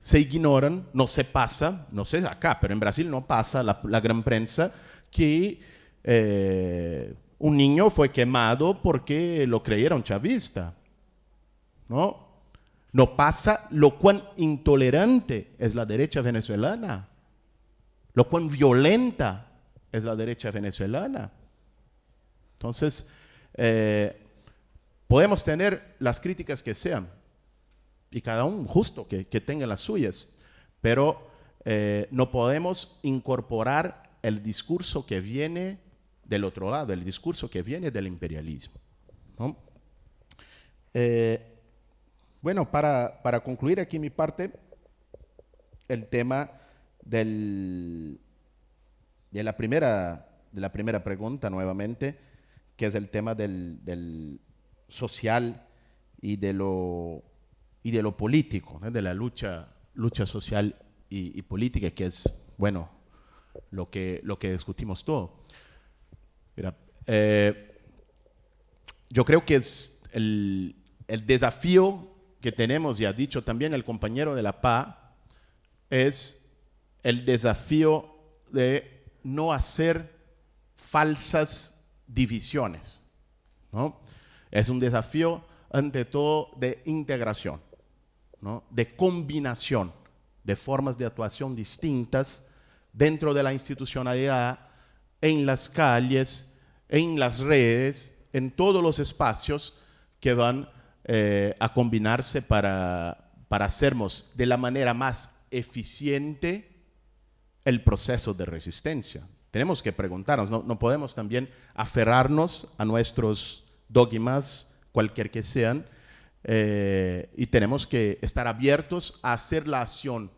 se ignoran, no se pasa, no sé acá, pero en Brasil no pasa la, gran prensa, que eh, un niño fue quemado porque lo creyeron chavista. ¿No? No pasa lo cuán intolerante es la derecha venezolana, lo cuán violenta es la derecha venezolana. Entonces, eh, podemos tener las críticas que sean, y cada uno justo que, que tenga las suyas, pero eh, no podemos incorporar el discurso que viene del otro lado, el discurso que viene del imperialismo. ¿no? Eh, bueno, para, para, concluir aquí mi parte, el tema del, de, la primera, de la primera pregunta nuevamente, que es el tema del, del social y de lo, y de lo político, de la lucha, lucha social y, y, política, que es, bueno, lo que, lo que discutimos todo. Mira, eh, yo creo que es el, el desafío que tenemos, y ha dicho también el compañero de la PA, es el desafío de no hacer falsas divisiones. ¿no? Es un desafío, ante todo, de integración, ¿no? de combinación de formas de actuación distintas dentro de la institucionalidad, en las calles, en las redes, en todos los espacios que van eh, a combinarse para, para hacernos de la manera más eficiente el proceso de resistencia. Tenemos que preguntarnos, no, no podemos también aferrarnos a nuestros dogmas, cualquier que sean, eh, y tenemos que estar abiertos a hacer la acción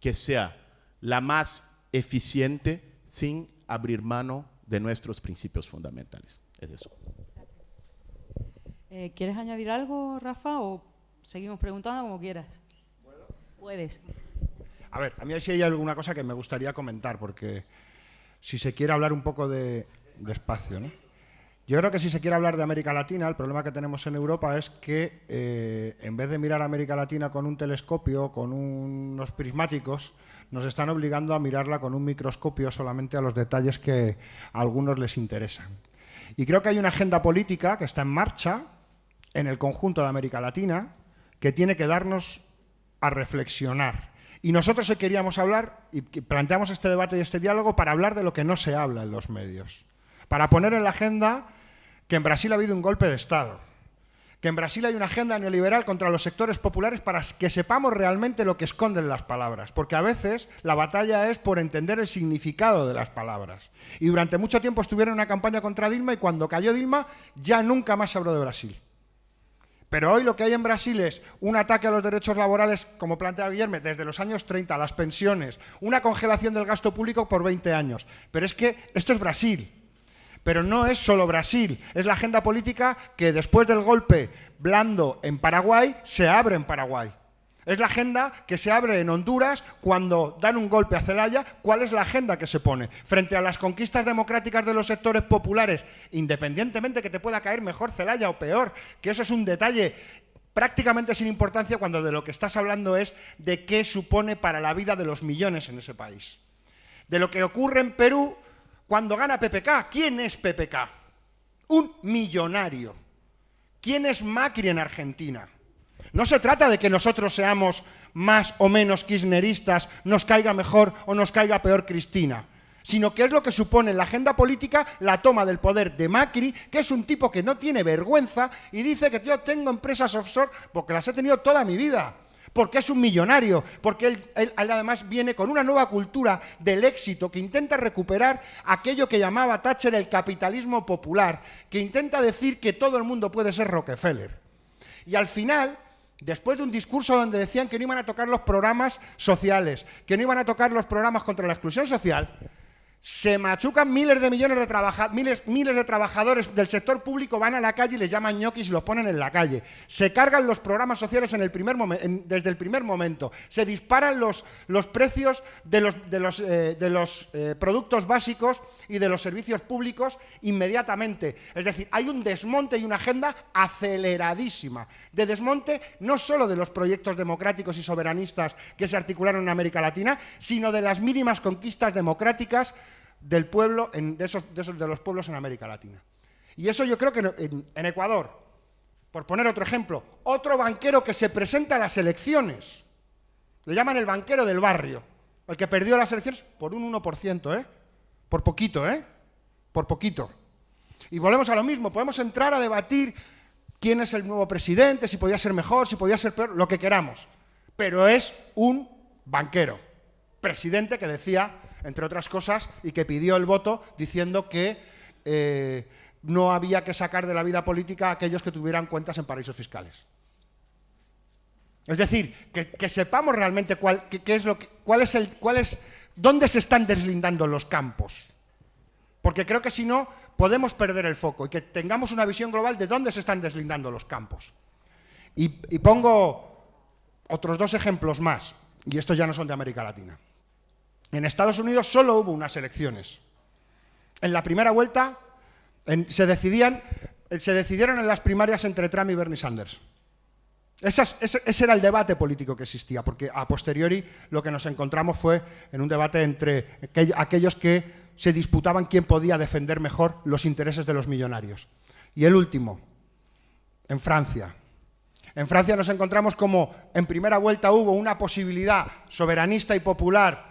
que sea la más eficiente sin abrir mano de nuestros principios fundamentales. Es eso. Eh, ¿Quieres añadir algo, Rafa, o seguimos preguntando como quieras? Puedes. A ver, a mí sí hay alguna cosa que me gustaría comentar, porque si se quiere hablar un poco de, de espacio, ¿no? Yo creo que si se quiere hablar de América Latina, el problema que tenemos en Europa es que eh, en vez de mirar a América Latina con un telescopio, con unos prismáticos, nos están obligando a mirarla con un microscopio solamente a los detalles que a algunos les interesan. Y creo que hay una agenda política que está en marcha en el conjunto de América Latina que tiene que darnos a reflexionar. Y nosotros queríamos hablar, y planteamos este debate y este diálogo para hablar de lo que no se habla en los medios. Para poner en la agenda que en Brasil ha habido un golpe de Estado, que en Brasil hay una agenda neoliberal contra los sectores populares para que sepamos realmente lo que esconden las palabras, porque a veces la batalla es por entender el significado de las palabras. Y durante mucho tiempo estuvieron en una campaña contra Dilma y cuando cayó Dilma ya nunca más habló de Brasil. Pero hoy lo que hay en Brasil es un ataque a los derechos laborales, como plantea Guillermo, desde los años 30, las pensiones, una congelación del gasto público por 20 años. Pero es que esto es Brasil. Pero no es solo Brasil, es la agenda política que después del golpe blando en Paraguay se abre en Paraguay. Es la agenda que se abre en Honduras cuando dan un golpe a Celaya. ¿Cuál es la agenda que se pone? Frente a las conquistas democráticas de los sectores populares, independientemente que te pueda caer mejor Celaya o peor, que eso es un detalle prácticamente sin importancia cuando de lo que estás hablando es de qué supone para la vida de los millones en ese país. De lo que ocurre en Perú cuando gana PPK. ¿Quién es PPK? Un millonario. ¿Quién es Macri en Argentina? No se trata de que nosotros seamos más o menos kirchneristas, nos caiga mejor o nos caiga peor Cristina, sino que es lo que supone en la agenda política la toma del poder de Macri, que es un tipo que no tiene vergüenza y dice que yo tengo empresas offshore porque las he tenido toda mi vida porque es un millonario, porque él, además viene con una nueva cultura del éxito que intenta recuperar aquello que llamaba Thatcher el capitalismo popular, que intenta decir que todo el mundo puede ser Rockefeller. Y al final, después de un discurso donde decían que no iban a tocar los programas sociales, que no iban a tocar los programas contra la exclusión social, se machucan miles de millones de trabajadores, miles, miles de trabajadores del sector público, van a la calle y les llaman ñoquis y los ponen en la calle. Se cargan los programas sociales en el primer desde el primer momento. Se disparan los, los precios de los, de los, eh, de los eh, productos básicos y de los servicios públicos inmediatamente. Es decir, hay un desmonte y una agenda aceleradísima de desmonte no solo de los proyectos democráticos y soberanistas que se articularon en América Latina, sino de las mínimas conquistas democráticas del pueblo, en, de, esos, de, los pueblos en América Latina. Y eso yo creo que en, en Ecuador, por poner otro ejemplo, otro banquero que se presenta a las elecciones, le llaman el banquero del barrio, el que perdió las elecciones por un 1%, ¿eh? Por poquito, ¿eh? Por poquito. Y volvemos a lo mismo, podemos entrar a debatir quién es el nuevo presidente, si podía ser mejor, si podía ser peor, lo que queramos. Pero es un banquero, presidente que decía, entre otras cosas, y que pidió el voto diciendo que eh, no había que sacar de la vida política a aquellos que tuvieran cuentas en paraísos fiscales. Es decir, que, sepamos realmente cuál, que, es lo cuál es el, cuál es, dónde se están deslindando los campos. Porque creo que si no, podemos perder el foco y que tengamos una visión global de dónde se están deslindando los campos. Y pongo otros dos ejemplos más, y estos ya no son de América Latina. En Estados Unidos solo hubo unas elecciones. En la primera vuelta se, decidían, se decidieron en las primarias entre Trump y Bernie Sanders. Esas, ese, ese, era el debate político que existía, porque a posteriori lo que nos encontramos fue en un debate entre aquellos que se disputaban quién podía defender mejor los intereses de los millonarios. Y el último, en Francia. En Francia nos encontramos como en primera vuelta hubo una posibilidad soberanista y popular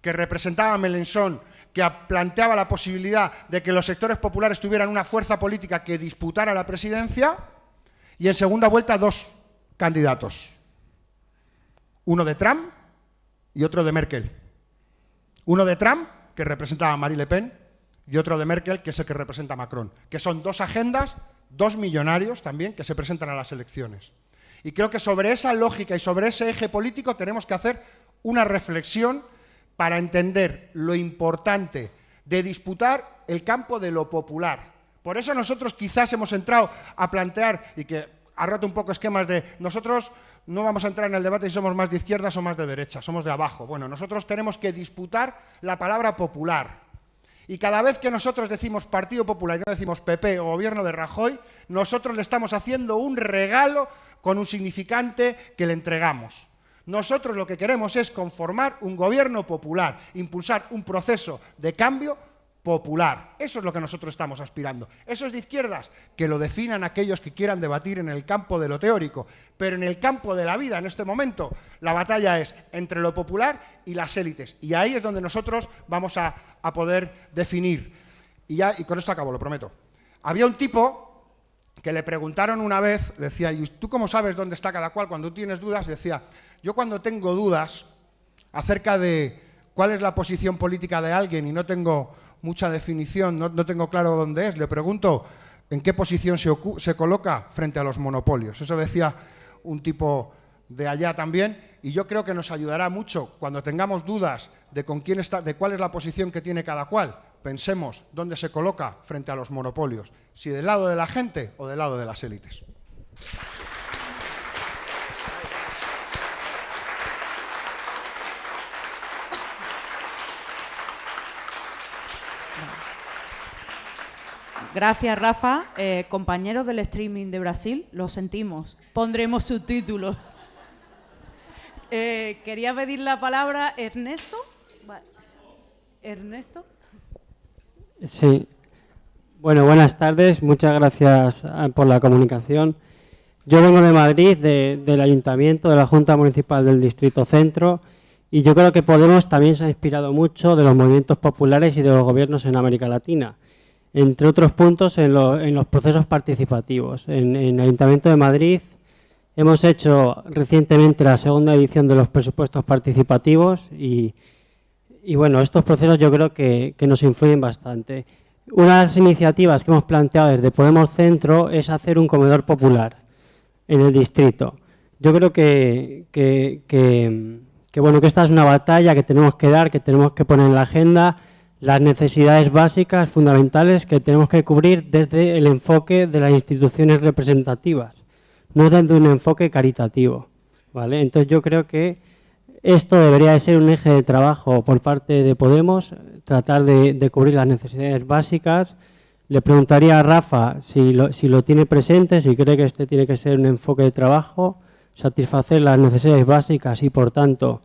que representaba a Melenchon, que planteaba la posibilidad de que los sectores populares tuvieran una fuerza política que disputara la presidencia, y en segunda vuelta dos candidatos. Uno de Trump y otro de Merkel. Uno de Trump, que representa a Marie Le Pen, y otro de Merkel, que es el que representa a Macron. Que son dos agendas, dos millonarios también, que se presentan a las elecciones. Y creo que sobre esa lógica y sobre ese eje político tenemos que hacer una reflexión para entender lo importante de disputar el campo de lo popular. Por eso nosotros quizás hemos entrado a plantear, y que ha roto un poco esquemas de nosotros no vamos a entrar en el debate si somos más de izquierdas o más de derecha, somos de abajo. Bueno, nosotros tenemos que disputar la palabra popular. Y cada vez que nosotros decimos Partido Popular y no decimos PP o Gobierno de Rajoy, nosotros le estamos haciendo un regalo con un significante que le entregamos. Nosotros lo que queremos es conformar un gobierno popular, impulsar un proceso de cambio popular. Eso es lo que nosotros estamos aspirando. Eso es de izquierdas, que lo definan aquellos que quieran debatir en el campo de lo teórico, pero en el campo de la vida, en este momento, la batalla es entre lo popular y las élites. Y ahí es donde nosotros vamos a, poder definir. Y, ya, y con esto acabo, lo prometo. Había un tipo que le preguntaron una vez, decía, ¿y tú cómo sabes dónde está cada cual cuando tienes dudas? Decía, yo cuando tengo dudas acerca de cuál es la posición política de alguien y no tengo mucha definición, no, tengo claro dónde es. Le pregunto en qué posición se, se coloca frente a los monopolios. Eso decía un tipo de allá también, y yo creo que nos ayudará mucho cuando tengamos dudas de con quién está, de cuál es la posición que tiene cada cual. Pensemos dónde se coloca frente a los monopolios, si del lado de la gente o del lado de las élites. Gracias, Rafa. Eh, compañeros del streaming de Brasil, lo sentimos. Pondremos subtítulos. Eh, quería pedir la palabra Ernesto. Ernesto. Sí. Bueno, buenas tardes. Muchas gracias ah, por la comunicación. Yo vengo de Madrid, de, del Ayuntamiento, de la Junta Municipal del Distrito Centro, y yo creo que Podemos también se ha inspirado mucho de los movimientos populares y de los gobiernos en América Latina entre otros puntos, en, lo, en los procesos participativos. En, el Ayuntamiento de Madrid hemos hecho recientemente la segunda edición de los presupuestos participativos y, bueno, estos procesos yo creo que, nos influyen bastante. Una de las iniciativas que hemos planteado desde Podemos Centro es hacer un comedor popular en el distrito. Yo creo que bueno, que esta es una batalla que tenemos que dar, que tenemos que poner en la agenda las necesidades básicas, fundamentales, que tenemos que cubrir desde el enfoque de las instituciones representativas, no desde un enfoque caritativo. ¿vale? Entonces yo creo que esto debería de ser un eje de trabajo por parte de Podemos, tratar de, cubrir las necesidades básicas. Le preguntaría a Rafa si lo, si lo tiene presente, si cree que este tiene que ser un enfoque de trabajo, satisfacer las necesidades básicas y, por tanto,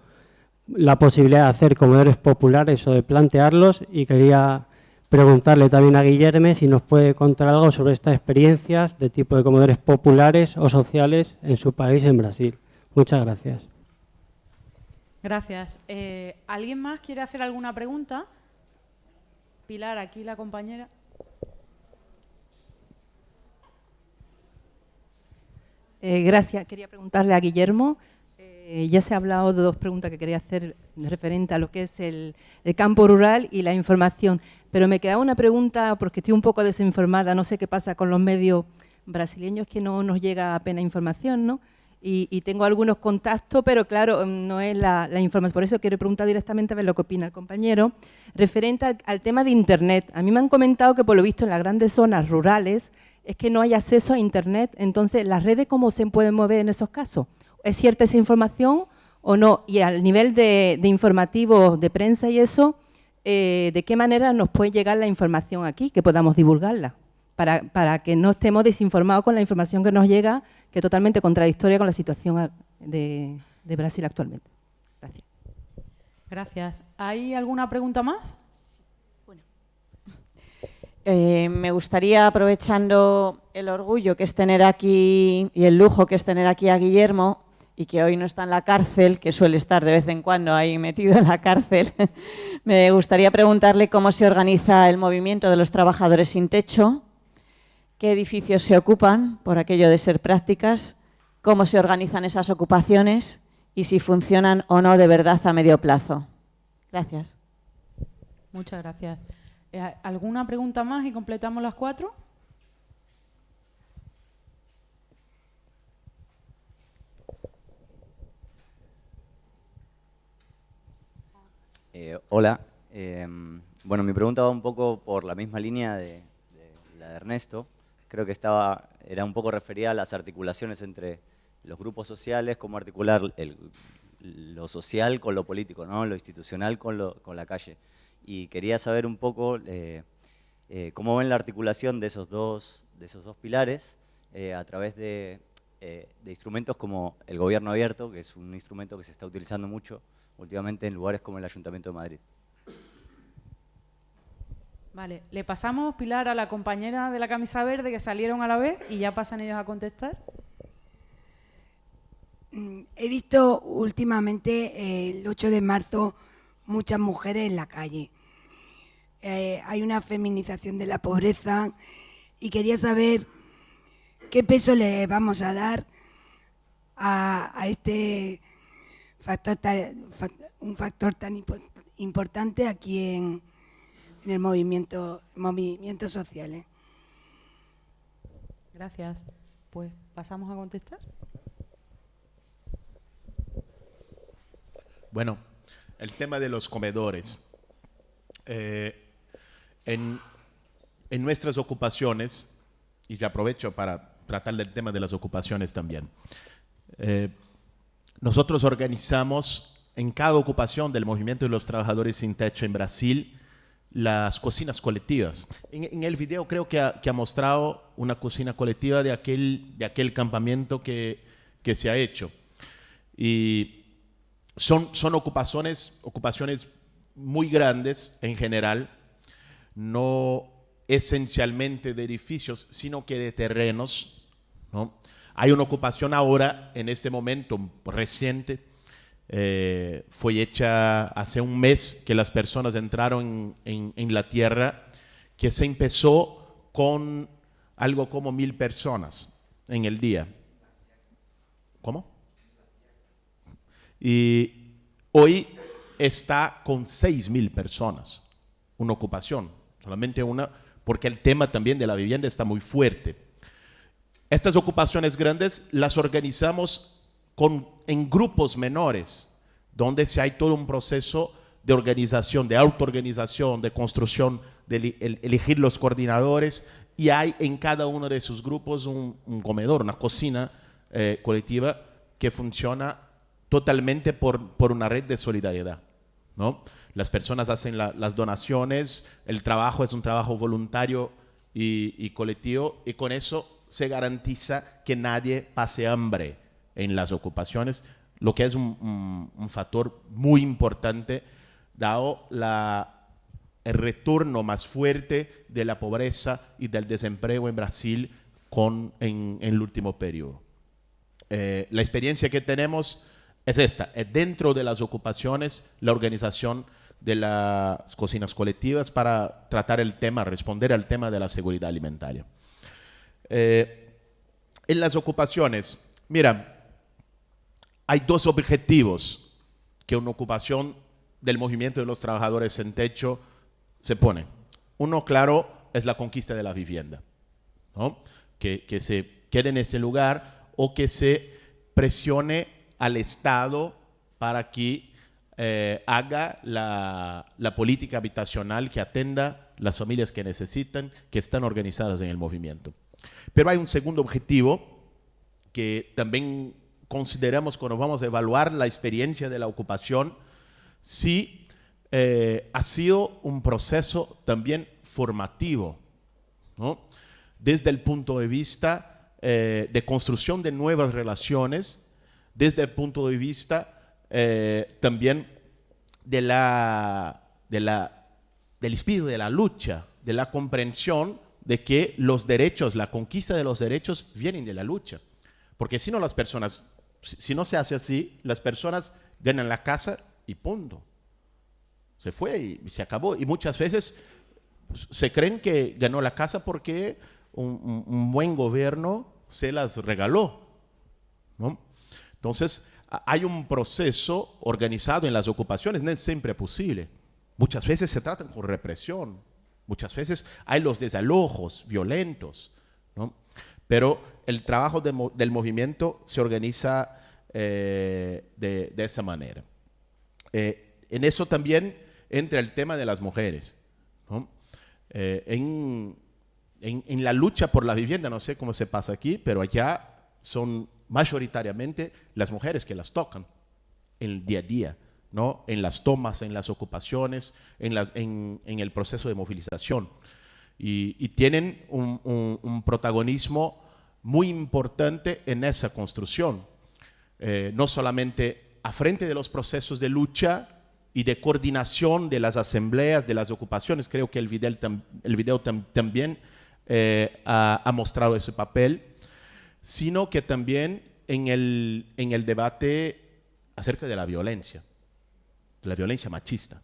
la posibilidad de hacer comedores populares o de plantearlos y quería preguntarle también a Guillerme si nos puede contar algo sobre estas experiencias de tipo de comedores populares o sociales en su país, en Brasil. Muchas gracias. Gracias. Eh, ¿Alguien más quiere hacer alguna pregunta? Pilar, aquí la compañera. Eh, gracias. Quería preguntarle a Guillermo. Eh, ya se ha hablado de dos preguntas que quería hacer referente a lo que es el, campo rural y la información. Pero me queda una pregunta porque estoy un poco desinformada. No sé qué pasa con los medios brasileños que no nos llega apenas información, ¿no? Y, tengo algunos contactos, pero claro, mm, no es la, información. Por eso quiero preguntar directamente a ver lo que opina el compañero. Referente al tema de Internet. A mí me han comentado que por lo visto en las grandes zonas rurales es que no hay acceso a Internet. Entonces, ¿las redes cómo se pueden mover en esos casos? ¿Es cierta esa información o no? Y al nivel de, de informativos de prensa y eso, eh, ¿de qué manera nos puede llegar la información aquí, que podamos divulgarla? Para, para que no estemos desinformados con la información que nos llega, que es totalmente contradictoria con la situación de, de Brasil actualmente. Gracias. ¿Hay alguna pregunta más? Eh, me gustaría, aprovechando el orgullo que es tener aquí y el lujo que es tener aquí a Guillermo y que hoy no está en la cárcel, que suele estar de vez en cuando ahí metido en la cárcel, me gustaría preguntarle cómo se organiza el movimiento de los trabajadores sin techo, qué edificios se ocupan, por aquello de ser prácticas, cómo se organizan esas ocupaciones y si funcionan o no de verdad a medio plazo. Gracias. Muchas gracias. Eh, ¿Alguna pregunta más y completamos las cuatro? Eh, hola. Eh, bueno, mi pregunta va un poco por la misma línea de, la de Ernesto. Creo que estaba, era un poco referida a las articulaciones entre los grupos sociales, cómo articular lo social con lo político, ¿no? lo institucional con, lo- con la calle. Y quería saber un poco eh, eh, cómo ven la articulación de esos dos, de esos dos pilares a través de, de instrumentos como el gobierno abierto, que es un instrumento que se está utilizando mucho últimamente en lugares como el Ayuntamiento de Madrid. Vale, le pasamos, Pilar, a la compañera de la camisa verde que salieron a la vez y ya pasan ellos a contestar. Mm, He visto últimamente, eh, el 8 de marzo, muchas mujeres en la calle. Eh, hay una feminización de la pobreza y quería saber qué peso le vamos a dar a, a este factor, tan- un factor tan impo- importante aquí en, en el movimiento, movimientos sociales. Gracias. Pues pasamos a contestar. Bueno, el tema de los comedores. Eh, en, en nuestras ocupaciones, y ya aprovecho para tratar del tema de las ocupaciones también, eh, nosotros organizamos en cada ocupación del movimiento de los trabajadores sin techo en Brasil las cocinas colectivas. En, en el video creo que ha, que ha mostrado una cocina colectiva de aquel, de aquel campamento que, que se ha hecho. Y son, son ocupaciones, ocupaciones muy grandes en general, no esencialmente de edificios, sino que de terrenos. Hay una ocupación ahora, en este momento reciente, eh, fue hecha hace un mes que las personas entraron en, en- la tierra, que se empezó con algo como mil personas en el día. ¿Cómo? Y hoy está con 6 mil personas, una ocupación, solamente una, porque el tema también de la vivienda está muy fuerte. Estas ocupaciones grandes las organizamos en grupos menores, donde se hay todo un proceso de organización, de autoorganización, de construcción, de elegir los coordinadores, y hay en cada uno de esos grupos un, comedor, una cocina eh, colectiva que funciona totalmente por, por una red de solidaridad. ¿no? Las personas hacen la- las donaciones, el trabajo es un trabajo voluntario y colectivo, y con eso se garantiza que nadie pase hambre en las ocupaciones, lo que es un, factor muy importante dado el retorno más fuerte de la pobreza y del desempleo en Brasil con, en, en el último periodo. Eh, la experiencia que tenemos es esta, es dentro de las ocupaciones la organización de las cocinas colectivas para tratar el tema, responder al tema de la seguridad alimentaria. Eh, en las ocupaciones, mira, hay dos objetivos que una ocupación del movimiento de los trabajadores en techo se pone. Uno, claro, es la conquista de la vivienda, ¿no? que, que se quede en ese lugar o que se presione al Estado para que eh, haga la, la política habitacional que atenda las familias que necesitan, que están organizadas en el movimiento. Pero hay un segundo objetivo que también consideramos cuando vamos a evaluar la experiencia de la ocupación, si eh, ha sido un proceso también formativo, ¿no? desde el punto de vista eh, de construcción de nuevas relaciones, desde el punto de vista eh, también de la, de la, del espíritu de la lucha, de la comprensión de que los derechos, la conquista de los derechos vienen de la lucha. Porque si no las personas, si no se hace así, las personas ganan la casa y punto. Se fue y, se acabó. Y muchas veces se creen que ganó la casa porque un, buen gobierno se las regaló. ¿no? Entonces, hay un proceso organizado en las ocupaciones, no es siempre posible. Muchas veces se tratan con represión, muchas veces hay los desalojos violentos, ¿no? pero el trabajo del movimiento se organiza eh, de, de esa manera. Eh, en eso también entra el tema de las mujeres. ¿no? Eh, en, en- en la lucha por la vivienda, no sé cómo se pasa aquí, pero allá son mayoritariamente las mujeres que las tocan en el día a día, ¿no? en las tomas, en las ocupaciones, en, el proceso de movilización. Y, tienen un, protagonismo muy importante en esa construcción eh, no solamente a frente de los procesos de lucha y de coordinación de las asambleas, de las ocupaciones, creo que el video, también eh, ha, mostrado ese papel, sino que también en el debate acerca de la violencia, de la violencia machista,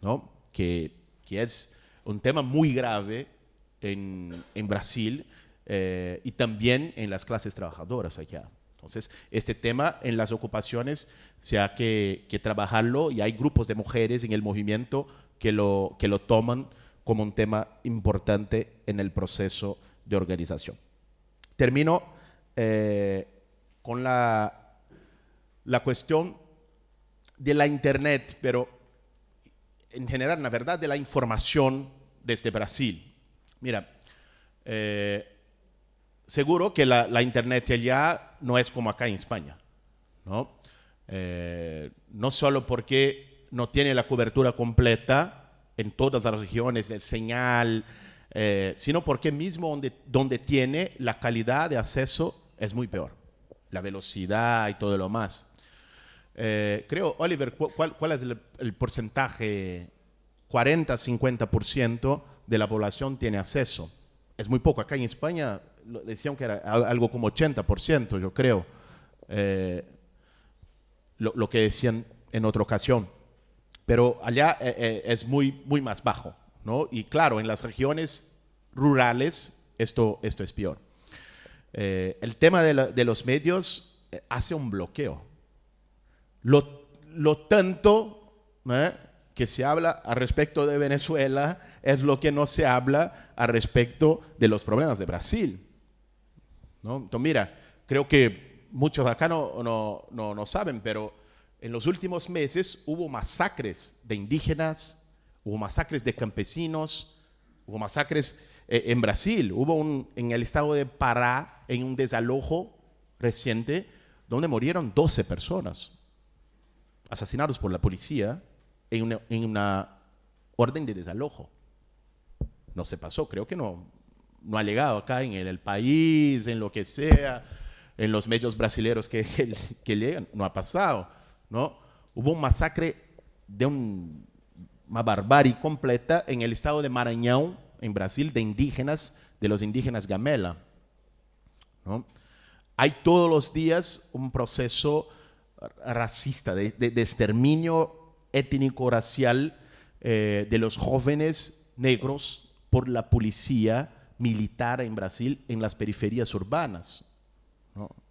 ¿no? que, que es un tema muy grave en, en Brasil eh, y también en las clases trabajadoras allá. Entonces, este tema en las ocupaciones se ha que, que trabajarlo y hay grupos de mujeres en el movimiento que lo, que lo toman como un tema importante en el proceso de organización. Termino eh, con la, la cuestión de la Internet, pero en general, la verdad, de la información desde Brasil. Mira, eh, seguro que la, la Internet allá no es como acá en España, ¿no? Eh, no solo porque no tiene la cobertura completa en todas las regiones del señal, eh, sino porque mismo donde, donde tiene la calidad de acceso es muy peor, la velocidad y todo lo más. Eh, creo, Oliver, cu- ¿cuál, cuál es el, el porcentaje? 40-50% de la población tiene acceso. Es muy poco. Acá en España decían que era al- algo como 80%, yo creo. Eh, lo, lo que decían en otra ocasión. Pero allá eh, eh, es muy, muy más bajo. ¿no? Y claro, en las regiones rurales esto, esto es peor. Eh, el tema de, la- de los medios eh, hace un bloqueo. Lo, tanto ¿eh? que se habla al respecto de Venezuela es lo que no se habla al respecto de los problemas de Brasil. ¿no? Entonces, mira, creo que muchos acá no, no, no, no saben, pero en los últimos meses hubo masacres de indígenas, hubo masacres de campesinos, hubo masacres eh, en Brasil, hubo en el estado de Pará, en un desalojo reciente, donde murieron 12 personas asesinados por la policía en una, en una orden de desalojo. No se pasó, creo que no, no ha llegado acá en el, país, en lo que sea. en los medios brasileños que, que, que llegan, no ha pasado, ¿no? Hubo un masacre de un, una barbarie completa en el estado de Maranhão, en Brasil, de indígenas, de los indígenas Gamela, ¿no? Hay todos los días un proceso racista, de, exterminio étnico-racial eh, de los jóvenes negros por la policía militar en Brasil en las periferias urbanas,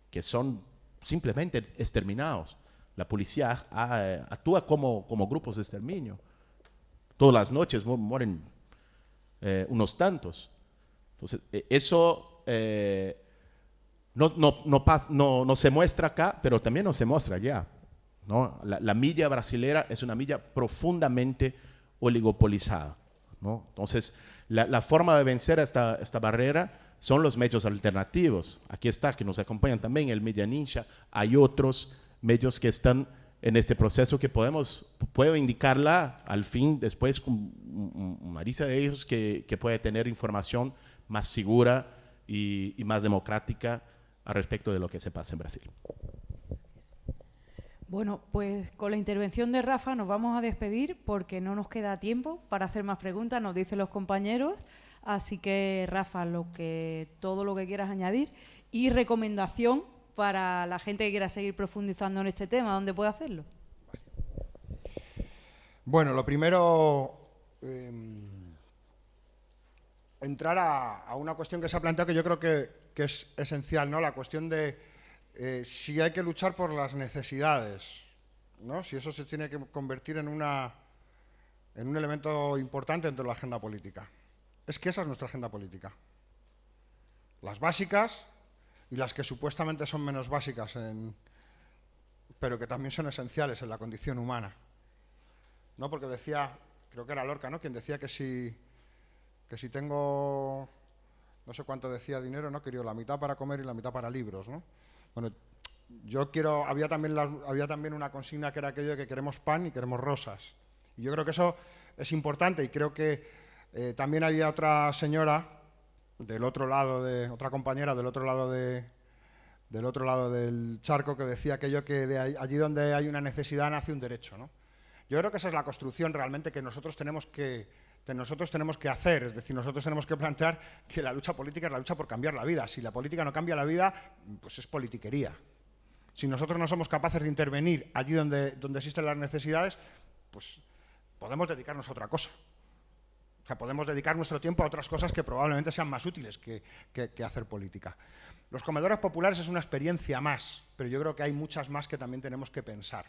que son simplemente exterminados. La policía ah, actúa como, como grupos de exterminio. Todas las noches mu- mueren eh, unos tantos. Entonces, eh, eso eh, no, no, no, no- no se muestra acá, pero también no se muestra allá. ¿no? La, la media brasilera es una media profundamente oligopolizada. ¿no? Entonces, la, la forma de vencer esta, esta barrera son los medios alternativos. Aquí está, que nos acompañan también, el Media Ninja. Hay otros medios que están en este proceso que podemos, puedo indicarla al fin, después, con un- un- una lista de ellos que, que puede tener información más segura y más democrática al respecto de lo que se pasa en Brasil. Bueno, pues con la intervención de Rafa nos vamos a despedir porque no nos queda tiempo para hacer más preguntas, nos dicen los compañeros. Así que, Rafa, lo que, todo lo que quieras añadir y recomendación para la gente que quiera seguir profundizando en este tema, ¿dónde puede hacerlo? Bueno, lo primero, eh, entrar a, una cuestión que se ha planteado que yo creo que, que es esencial, ¿no? La cuestión de eh, si hay que luchar por las necesidades, ¿no? Si eso se tiene que convertir en una en un elemento importante dentro de la agenda política. Es que esa es nuestra agenda política. Las básicas y las que supuestamente son menos básicas, en- pero que también son esenciales en la condición humana. ¿no? Porque decía, creo que era Lorca, ¿no? Quien decía que si, que si tengo, no sé cuánto decía dinero, ¿no? Quería la mitad para comer y la mitad para libros, ¿no? Bueno, yo quiero, había también, las- había también una consigna que era aquello de que queremos pan y queremos rosas. Y yo creo que eso es importante y creo que eh, también había otra señora del otro lado de, otra compañera del otro lado de, del otro lado del charco que decía aquello que de allí donde hay una necesidad nace un derecho, ¿no? Yo creo que esa es la construcción realmente que nosotros tenemos que, que nosotros tenemos que hacer. Es decir, nosotros tenemos que plantear que la lucha política es la lucha por cambiar la vida. Si la política no cambia la vida, pues es politiquería. Si nosotros no somos capaces de intervenir allí donde, donde existen las necesidades, pues podemos dedicarnos a otra cosa. O sea, podemos dedicar nuestro tiempo a otras cosas que probablemente sean más útiles que, que- hacer política. Los comedores populares es una experiencia más, pero yo creo que hay muchas más que también tenemos que pensar.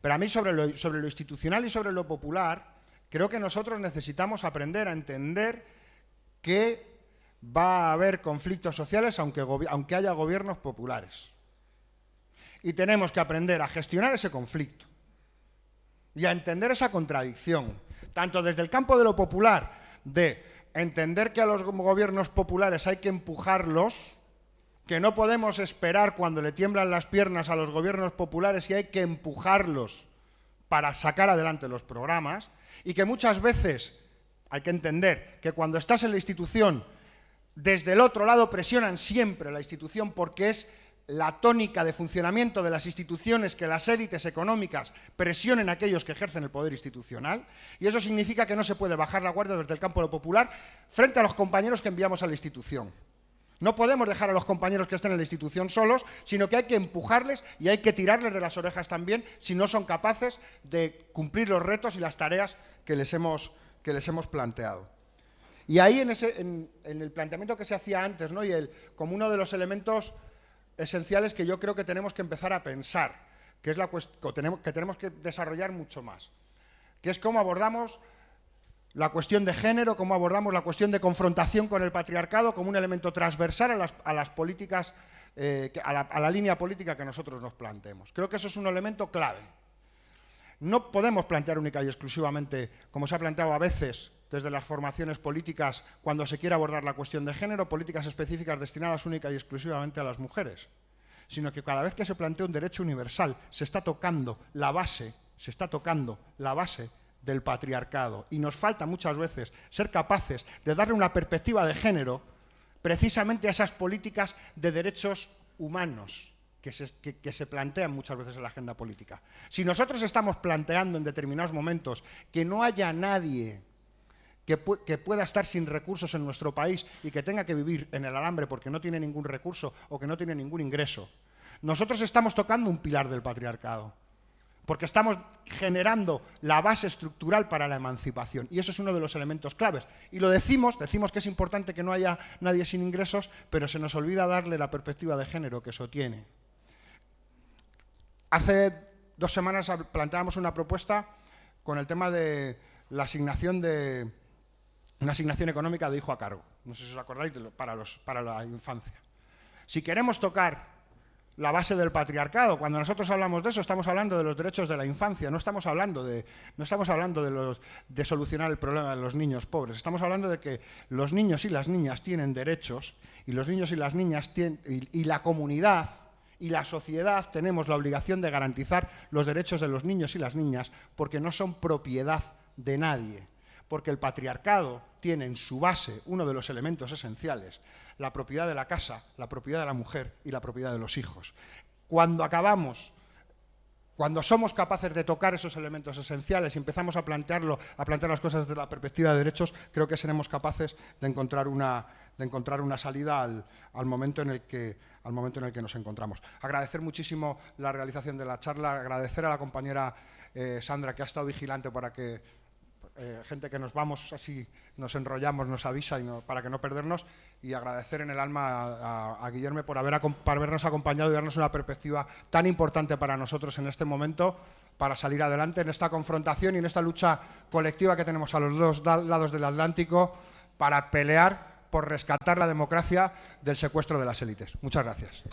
Pero a mí sobre sobre lo institucional y sobre lo popular, creo que nosotros necesitamos aprender a entender que va a haber conflictos sociales aunque, haya gobiernos populares. Y tenemos que aprender a gestionar ese conflicto y a entender esa contradicción, tanto desde el campo de lo popular, de entender que a los gobiernos populares hay que empujarlos, que no podemos esperar cuando le tiemblan las piernas a los gobiernos populares y hay que empujarlos para sacar adelante los programas, y que muchas veces hay que entender que cuando estás en la institución, desde el otro lado presionan siempre la institución porque es la tónica de funcionamiento de las instituciones que las élites económicas presionen a aquellos que ejercen el poder institucional y eso significa que no se puede bajar la guardia desde el campo de lo popular frente a los compañeros que enviamos a la institución. No podemos dejar a los compañeros que estén en la institución solos, sino que hay que empujarles y hay que tirarles de las orejas también si no son capaces de cumplir los retos y las tareas que les hemos, que les hemos planteado. Y ahí en, ese, en, el planteamiento que se hacía antes, ¿no? y el, como uno de los elementos esenciales que yo creo que tenemos que empezar a pensar, que es la que tenemos que desarrollar mucho más, que es cómo abordamos la cuestión de género, cómo abordamos la cuestión de confrontación con el patriarcado como un elemento transversal a las, políticas, eh, a, la, a la línea política que nosotros nos planteemos. Creo que eso es un elemento clave. No podemos plantear única y exclusivamente, como se ha planteado a veces desde las formaciones políticas, cuando se quiere abordar la cuestión de género, políticas específicas destinadas única y exclusivamente a las mujeres, sino que cada vez que se plantea un derecho universal se está tocando la base, se está tocando la base del patriarcado y nos falta muchas veces ser capaces de darle una perspectiva de género precisamente a esas políticas de derechos humanos que se, que- se plantean muchas veces en la agenda política. Si nosotros estamos planteando en determinados momentos que no haya nadie que, que pueda estar sin recursos en nuestro país y que tenga que vivir en el alambre porque no tiene ningún recurso o que no tiene ningún ingreso, nosotros estamos tocando un pilar del patriarcado porque estamos generando la base estructural para la emancipación. Y eso es uno de los elementos claves. Y lo decimos, decimos que es importante que no haya nadie sin ingresos, pero se nos olvida darle la perspectiva de género que eso tiene. Hace dos semanas planteábamos una propuesta con el tema de la asignación de una asignación económica de hijo a cargo. No sé si os acordáis para la infancia. Si queremos tocar la base del patriarcado. Cuando nosotros hablamos de eso, estamos hablando de los derechos de la infancia, no estamos hablando de, no estamos hablando de, solucionar el problema de los niños pobres, estamos hablando de que los niños y las niñas tienen derechos y los niños y las niñas y la comunidad y la sociedad tenemos la obligación de garantizar los derechos de los niños y las niñas porque no son propiedad de nadie porque el patriarcado tiene en su base uno de los elementos esenciales, la propiedad de la casa, la propiedad de la mujer y la propiedad de los hijos. Cuando acabamos, cuando somos capaces de tocar esos elementos esenciales y empezamos a plantearlo, a plantear las cosas desde la perspectiva de derechos, creo que seremos capaces de encontrar una, de encontrar una salida al, al momento en el que, al momento en el que nos encontramos. Agradecer muchísimo la realización de la charla, agradecer a la compañera eh, Sandra que ha estado vigilante para que eh, gente que nos vamos así, nos enrollamos, nos avisa para que no perdernos y agradecer en el alma a, a- Guillermo por, por habernos acompañado y darnos una perspectiva tan importante para nosotros en este momento para salir adelante en esta confrontación y en esta lucha colectiva que tenemos a los dos lados del Atlántico para pelear por rescatar la democracia del secuestro de las élites. Muchas gracias.